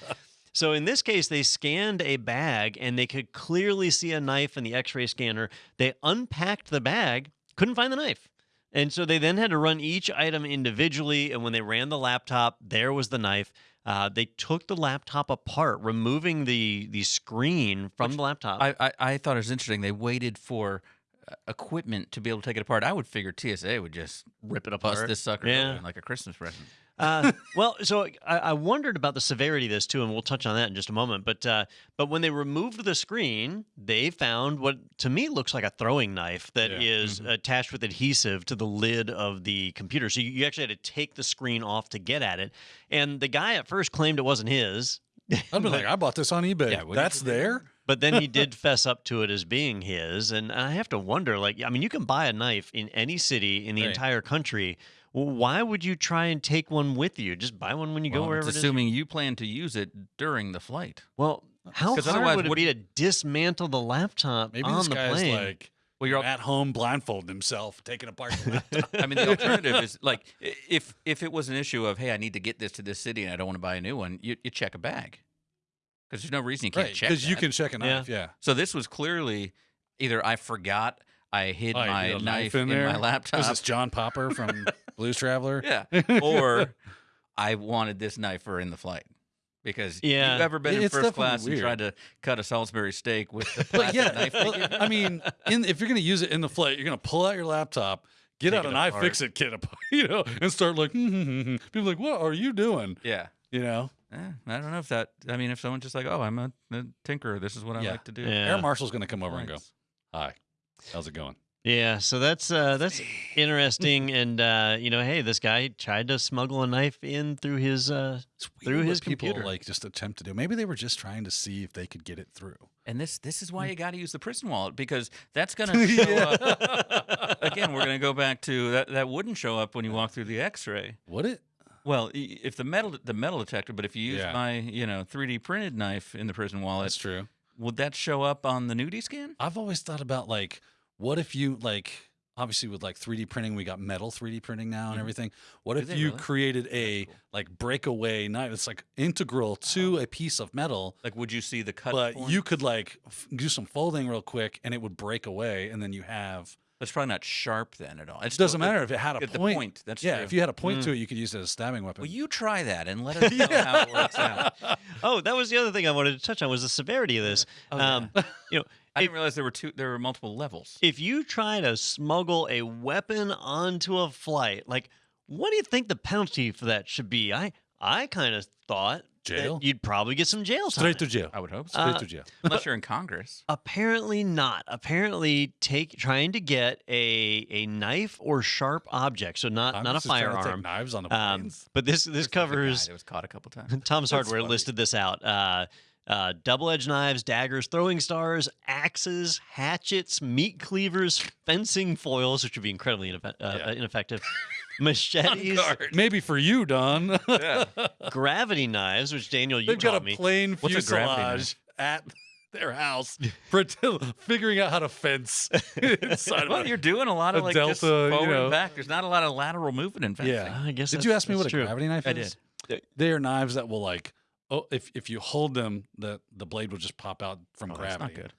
so in this case, they scanned a bag and they could clearly see a knife in the X-ray scanner. They unpacked the bag, couldn't find the knife. And so they then had to run each item individually. And when they ran the laptop, there was the knife. Uh, they took the laptop apart, removing the the screen from Which the laptop. I, I I thought it was interesting. They waited for uh, equipment to be able to take it apart. I would figure TSA would just Rip it bust apart. this sucker Yeah. like a Christmas present. Uh, well, so I, I wondered about the severity of this too, and we'll touch on that in just a moment. But uh, but when they removed the screen, they found what to me looks like a throwing knife that is Yeah. attached with adhesive to the lid of the computer. So you, you actually had to take the screen off to get at it. And the guy at first claimed it wasn't his. I'd be like, I bought this on eBay. Yeah, That's you do that? there. But then he did fess up to it as being his, and I have to wonder. Like, I mean, you can buy a knife in any city in the Right. entire country. Well, why would you try and take one with you? Just buy one when you go Well, wherever it's it is. you- assuming you plan to use it during the flight. Well, how 'Cause hard otherwise would it what- be to dismantle the laptop Maybe on this the guy's plane? like Well, you're at home blindfolding himself, taking apart the laptop. I mean, the alternative is like if if it was an issue of hey, I need to get this to this city and I don't want to buy a new one, you, you check a bag because there's no reason you can't right, check because you can check a Yeah. knife. Yeah. So this was clearly either I forgot I hid Oh, my put a knife, in, my laptop. Was this John Popper from Blues Traveler? Yeah. Or I wanted this knife for in the flight. Because Yeah. you've ever been in It's first class weird. and tried to cut a Salisbury steak with the But plastic yeah, knife well. I mean, in, if you're going to use it in the flight, you're going to pull out your laptop, get Take out it an I apart. fix it kit, apart, you know, and start like, hmm, hmm, hmm, people like, what are you doing? yeah. You know, Eh, I don't know if that. I mean, if someone's just like, "Oh, I'm a, a tinkerer. This is what I Yeah. like to do." Yeah. Air Marshal's going to come over and go, Flights. hi, how's it going? Yeah, so that's uh, that's interesting, and uh, you know, hey, this guy tried to smuggle a knife in through his uh, It's Through weird what his people computer. like just attempt to do. Maybe they were just trying to see if they could get it through. And this this is why Hmm. you got to use the prison wallet because that's going to show up. Again, we're going to go back to that. That wouldn't show up when you walk through the X-ray. Would it? Well, if the metal the metal detector, but if you use Yeah. my you know 3D printed knife in the prison wallet, That's true. Would that show up on the nudie scan? I've always thought about like, what if you like, obviously with like 3D printing, we got metal 3D printing now and Mhm. everything. What Do if you really? created a cool. like breakaway knife? It's like integral to a piece of metal, Like, would you see the cut? but you could like f- do some folding real quick and it would break away, and then you have. That's probably not sharp then at all. It doesn't still- matter if it had a at the point. point, that's yeah, true. if you had a point Mm. to it, you could use it as a stabbing weapon. Well, you try that and let us know how it works out. Oh, that was the other thing I wanted to touch on was the severity of this. Oh, yeah. um, you know, I if, didn't realize there were two. There were multiple levels. if you try to smuggle a weapon onto a flight, like, what do you think the penalty for that should be? I I kind of thought that Jail? you'd probably get some jail time. straight to jail. I would hope Straight Uh, to jail. unless you're in Congress. Apparently not. Apparently, take trying to get a a knife or sharp object, so not I'm not a just trying to take firearm. Knives on the Um, planes. but this this There's a guy covers It was caught a couple times. Tom's That's Hardware funny. listed this out. Uh, uh, double-edged knives, daggers, throwing stars, axes, hatchets, meat cleavers, fencing foils, which would be incredibly ineffe- uh, Yeah. ineffective, machetes, Maybe for you, Don. Yeah. gravity knives, which Daniel you They've got taught a me. plane What's a gravity fuselage at their house, pretend, figuring out how to fence inside Well, of you're doing a lot of a like just Delta, you forward know. and back. There's not a lot of lateral movement in fencing. Yeah. I guess. Did that's- you ask me what that's a true. gravity knife I is? did. They are knives that will like, oh, if if you hold them, the the blade will just pop out from Oh, that's gravity. not good.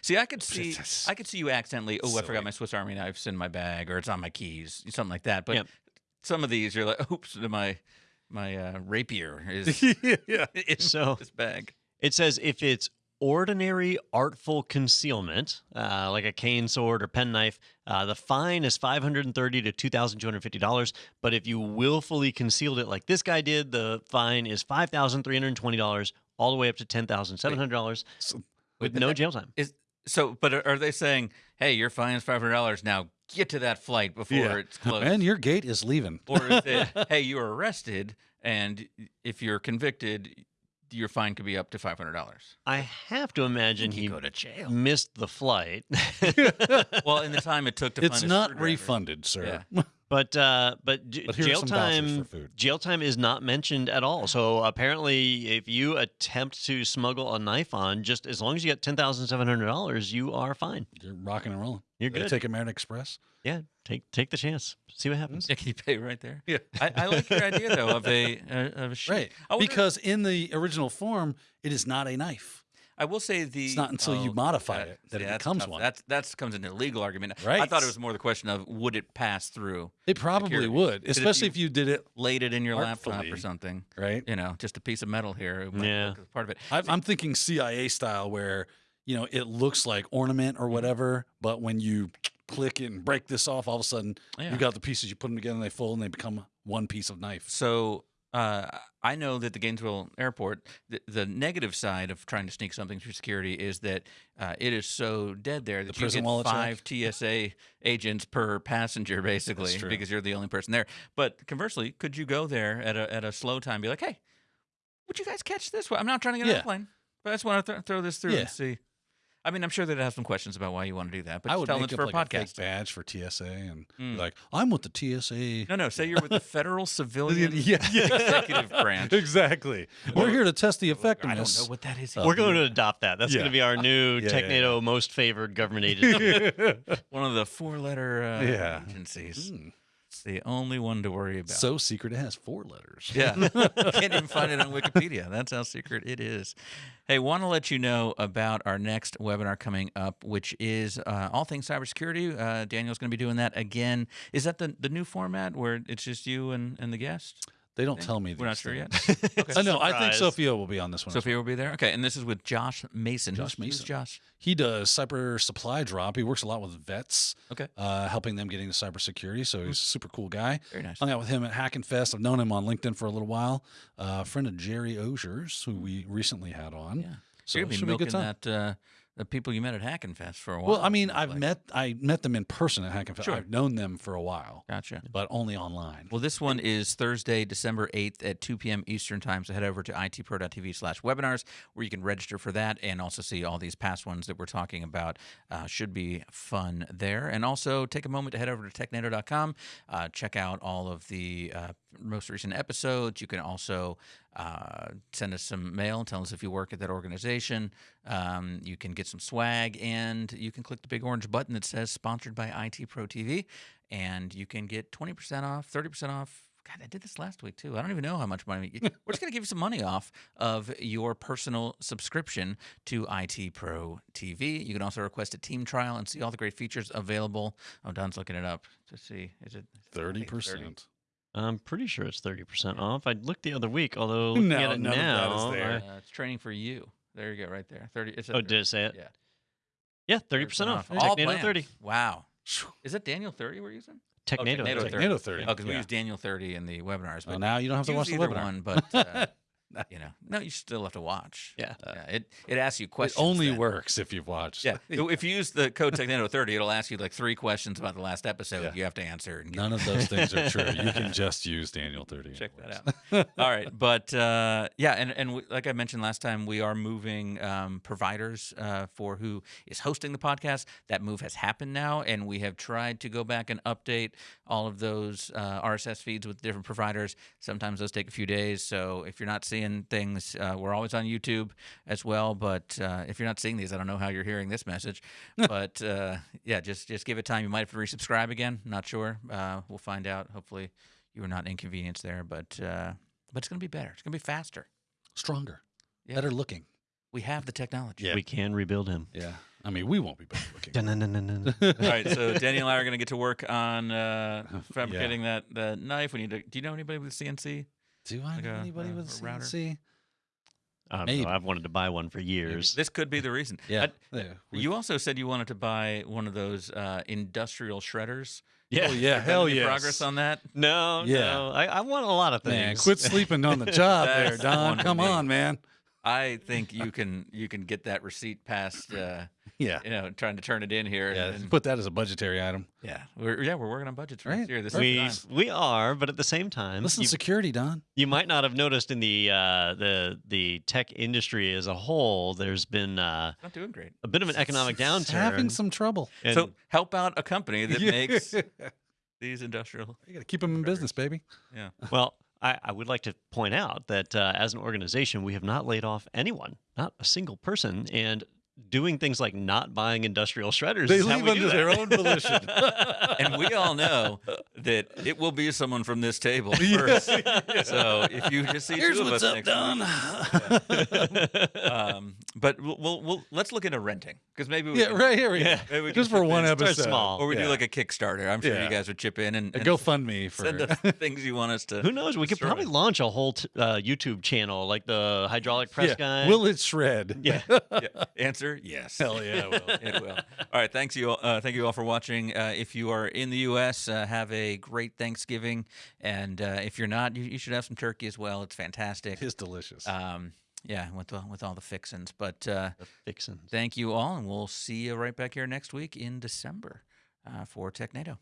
See, I could see, I could see you accidentally. Oh, I silly. forgot my Swiss Army knife's in my bag, or it's on my keys, something like that. But Yep. Some of these, you're like, oops, my my uh, rapier is yeah. in So- this bag. It says if it's ordinary artful concealment, uh, like a cane sword or penknife, uh, the fine is five hundred and thirty to two thousand two hundred fifty dollars. But if you willfully concealed it, like this guy did, the fine is five thousand three hundred twenty dollars, all the way up to ten thousand seven hundred dollars, So- with no jail time. Is so, but are- are they saying, hey, your fine is five hundred dollars now? Get to that flight before Yeah. it's closed. And your gate is leaving. or is it, hey, you were arrested, and if you're convicted, your fine could be up to five hundred dollars. I have to imagine he go to jail. missed the flight. Well, in the time it took to It's find a not refunded, sir. But uh, but, j- But jail time jail time is not mentioned at all. So apparently, if you attempt to smuggle a knife on, just as long as you get ten thousand seven hundred dollars, you are fine. You're rocking and rolling. You're They good. Take American Express. yeah, take take the chance. See what happens. Yeah, can you pay right there? Yeah. I, I like your idea though of a uh, of a sheet. Right. Wonder- Because in the original form, it is not a knife. I will say the. It's not until you modify it that it that's becomes tough. one. That's that's comes into a legal argument. Right. I thought it was more the question of would it pass through, It probably Security. would, if especially you- if you did it laid it in your laptop Artfully. or something. right. You know, just a piece of metal here. Yeah. part of it. I, I'm thinking CIA style, where you know it looks like ornament Mm-hmm. or whatever, but when you click it and break this off, all of a sudden Yeah. you got the pieces. You put them together, and they fold, and they become one piece of knife. So uh, I know that the Gainesville airport, the, the negative side of trying to sneak something through security is that uh, it is so dead there that you get five TSA agents per passenger, basically, because you're the only person there. But conversely, could you go there at a, at a slow time, be like, hey, would you guys catch this? one? I'm not trying to get on Yeah. a plane, but I just want to th- throw this through Yeah. and see. I mean, I'm sure they'd have some questions about why you want to do that, but I would tell them make it's up for like a a fake podcast. badge for TSA and be Mm. like, I'm with the TSA. No, no. Say you're with the federal civilian Yeah. executive branch. exactly. We're here to test the effectiveness. I don't effectiveness. know what that is. We're going to adopt that. That's Yeah. going to be our new Yeah, yeah, Technado most favored government agency. one of the four-letter uh, Yeah. agencies. It's the only one to worry about. So secret it has four letters. Yeah. Can't even find it on Wikipedia. That's how secret it is. Hey, want to let you know about our next webinar coming up, which is uh, all things cybersecurity. Uh, Daniel's going to be doing that again. Is that the, the new format where it's just you and, and the guest? They don't tell me. We're not these sure yet. things. Okay. I know. I think Surprise. Sophia will be on this one. as Sophia will be there. Okay. And this is with Josh Mason. Josh Who's- who's Mason. Josh. He does cyber supply drop. He works a lot with vets, Okay. uh, helping them get into cybersecurity. So he's a super cool guy. Very nice. Hung out with him at Hack and Fest. I've known him on LinkedIn for a little while. Uh, a friend of Jerry Osiers, who we recently had on. Yeah. So You're it going to should be be a good milking time. that, uh, the people you met at Hackenfest for a while. Well, I mean, I've like. met I met them in person at Hack and Fest. Sure. I've known them for a while, Gotcha. but only online. Well, this one is Thursday, December 8th at 2 p.m. Eastern Time. So head over to itpro.tv slash webinars where you can register for that and also see all these past ones that we're talking about. Uh, should be fun there. And also take a moment to head over to technado.com. Uh, check out all of the uh, most recent episodes. You can also uh, send us some mail tell us if you work at that organization. Um, you can get some swag and you can click the big orange button that says sponsored by IT Pro TV and you can get 20% off, 30% off. God, I did this last week too. I don't even know how much money. We're just going to give you some money off of your personal subscription to IT Pro TV. You can also request a team trial and see all the great features available. Oh, Don's looking it up to see. Is it I Thirty think it's 30. Percent. I'm pretty sure it's 30% off. I looked the other week, although looking No, at it none of that now. there. Uh, it's training for you. There you go, right there. 30. It's a oh, did it say it? Yeah. Yeah, 30% off. All Technado plans. 30. Wow. Is that Daniel 30 we're using? Oh, Technado, Technado 30. 30. Technado 30. Oh, because we Yeah. use Daniel 30 in the webinars. Well, now you don't have to watch the webinar. one, but uh, you know, no, you still have to watch. Yeah. yeah. It it asks you questions. It questions. only then. works if you've watched. Yeah, if you use the code Technado 30, it'll ask you like three questions about the last episode. Yeah. You have to answer. And None of those things are true. You can just use Daniel 30. check that out. All right, but uh, yeah, and and we, like I mentioned last time, we are moving um, providers uh, for who is hosting the podcast. That move has happened now, and we have tried to go back and update all of those uh, RSS feeds with different providers. Sometimes those take a few days, so if you're not seeing things, uh, we're always on YouTube as well. But uh, if you're not seeing these, I don't know how you're hearing this message. but uh, yeah, just just give it time. You might have to resubscribe again. Not sure. Uh, we'll find out. Hopefully, you were not inconvenienced there, but uh, but it's going to be better. It's going to be faster. Stronger. Yeah. Better looking. We have the technology. Yeah. We can rebuild him. Yeah. I mean, we won't be better looking. All right, so Daniel and I are going to get to work on uh, fabricating that that knife. We need to. Do you know anybody with CNC? Do I Like know a- anybody a- with a router? CNC? I don't Maybe. know. I've wanted to buy one for years. This could be the reason. Yeah. I- Yeah, we- you also said you wanted to buy one of those uh, industrial shredders. Yeah. Oh, yeah. Hell any yes. progress on that? No, Yeah. no. I, I want a lot of things. Man, quit sleeping on the job there, Don. Come on, man. I think you can you can get that receipt past uh, Yeah. you know trying to turn it in here. Yeah. and, and- Put that as a budgetary item. yeah, we're yeah we're working on budgets for Right. next year. This We, is time. we are, but at the same time, Listen, you, security, Don. you might not have noticed in the uh, the the tech industry as a whole, there's been uh, not doing great. a bit of an economic It's downturn. Having some trouble. and- so help out a company that Yeah. makes these industrial. You got to keep them in business, baby. Yeah. Well, I, I would like to point out that uh, as an organization, we have not laid off anyone, not a single person, and doing things like not buying industrial shredders. They is leave we do under their own volition. and we all know that it will be someone from this table first. So if you just see Here's two of what's us up, next Don. week, um, but we'll, we'll, we'll let's look into renting because maybe we yeah, can, right here we. Yeah. maybe we Just can for one episode. small. or we do like a Kickstarter. I'm sure Yeah. you guys would chip in and, A and GoFundMe for send us things you want us to. Who knows? We could destroy. probably launch a whole t- uh, YouTube channel like the hydraulic press yeah. guy. Will it shred? Yeah. Yeah. Answer yes. Hell yeah, it will. it will. All right. Thanks you. All, uh, thank you all for watching. Uh, if you are in the U.S., uh, have a great Thanksgiving, and uh, if you're not, you, you should have some turkey as well. It's fantastic. It's delicious. Um, yeah, with the, with all the fixins. But uh, The fixins. thank you all, and we'll see you right back here next week in December uh, for Technado.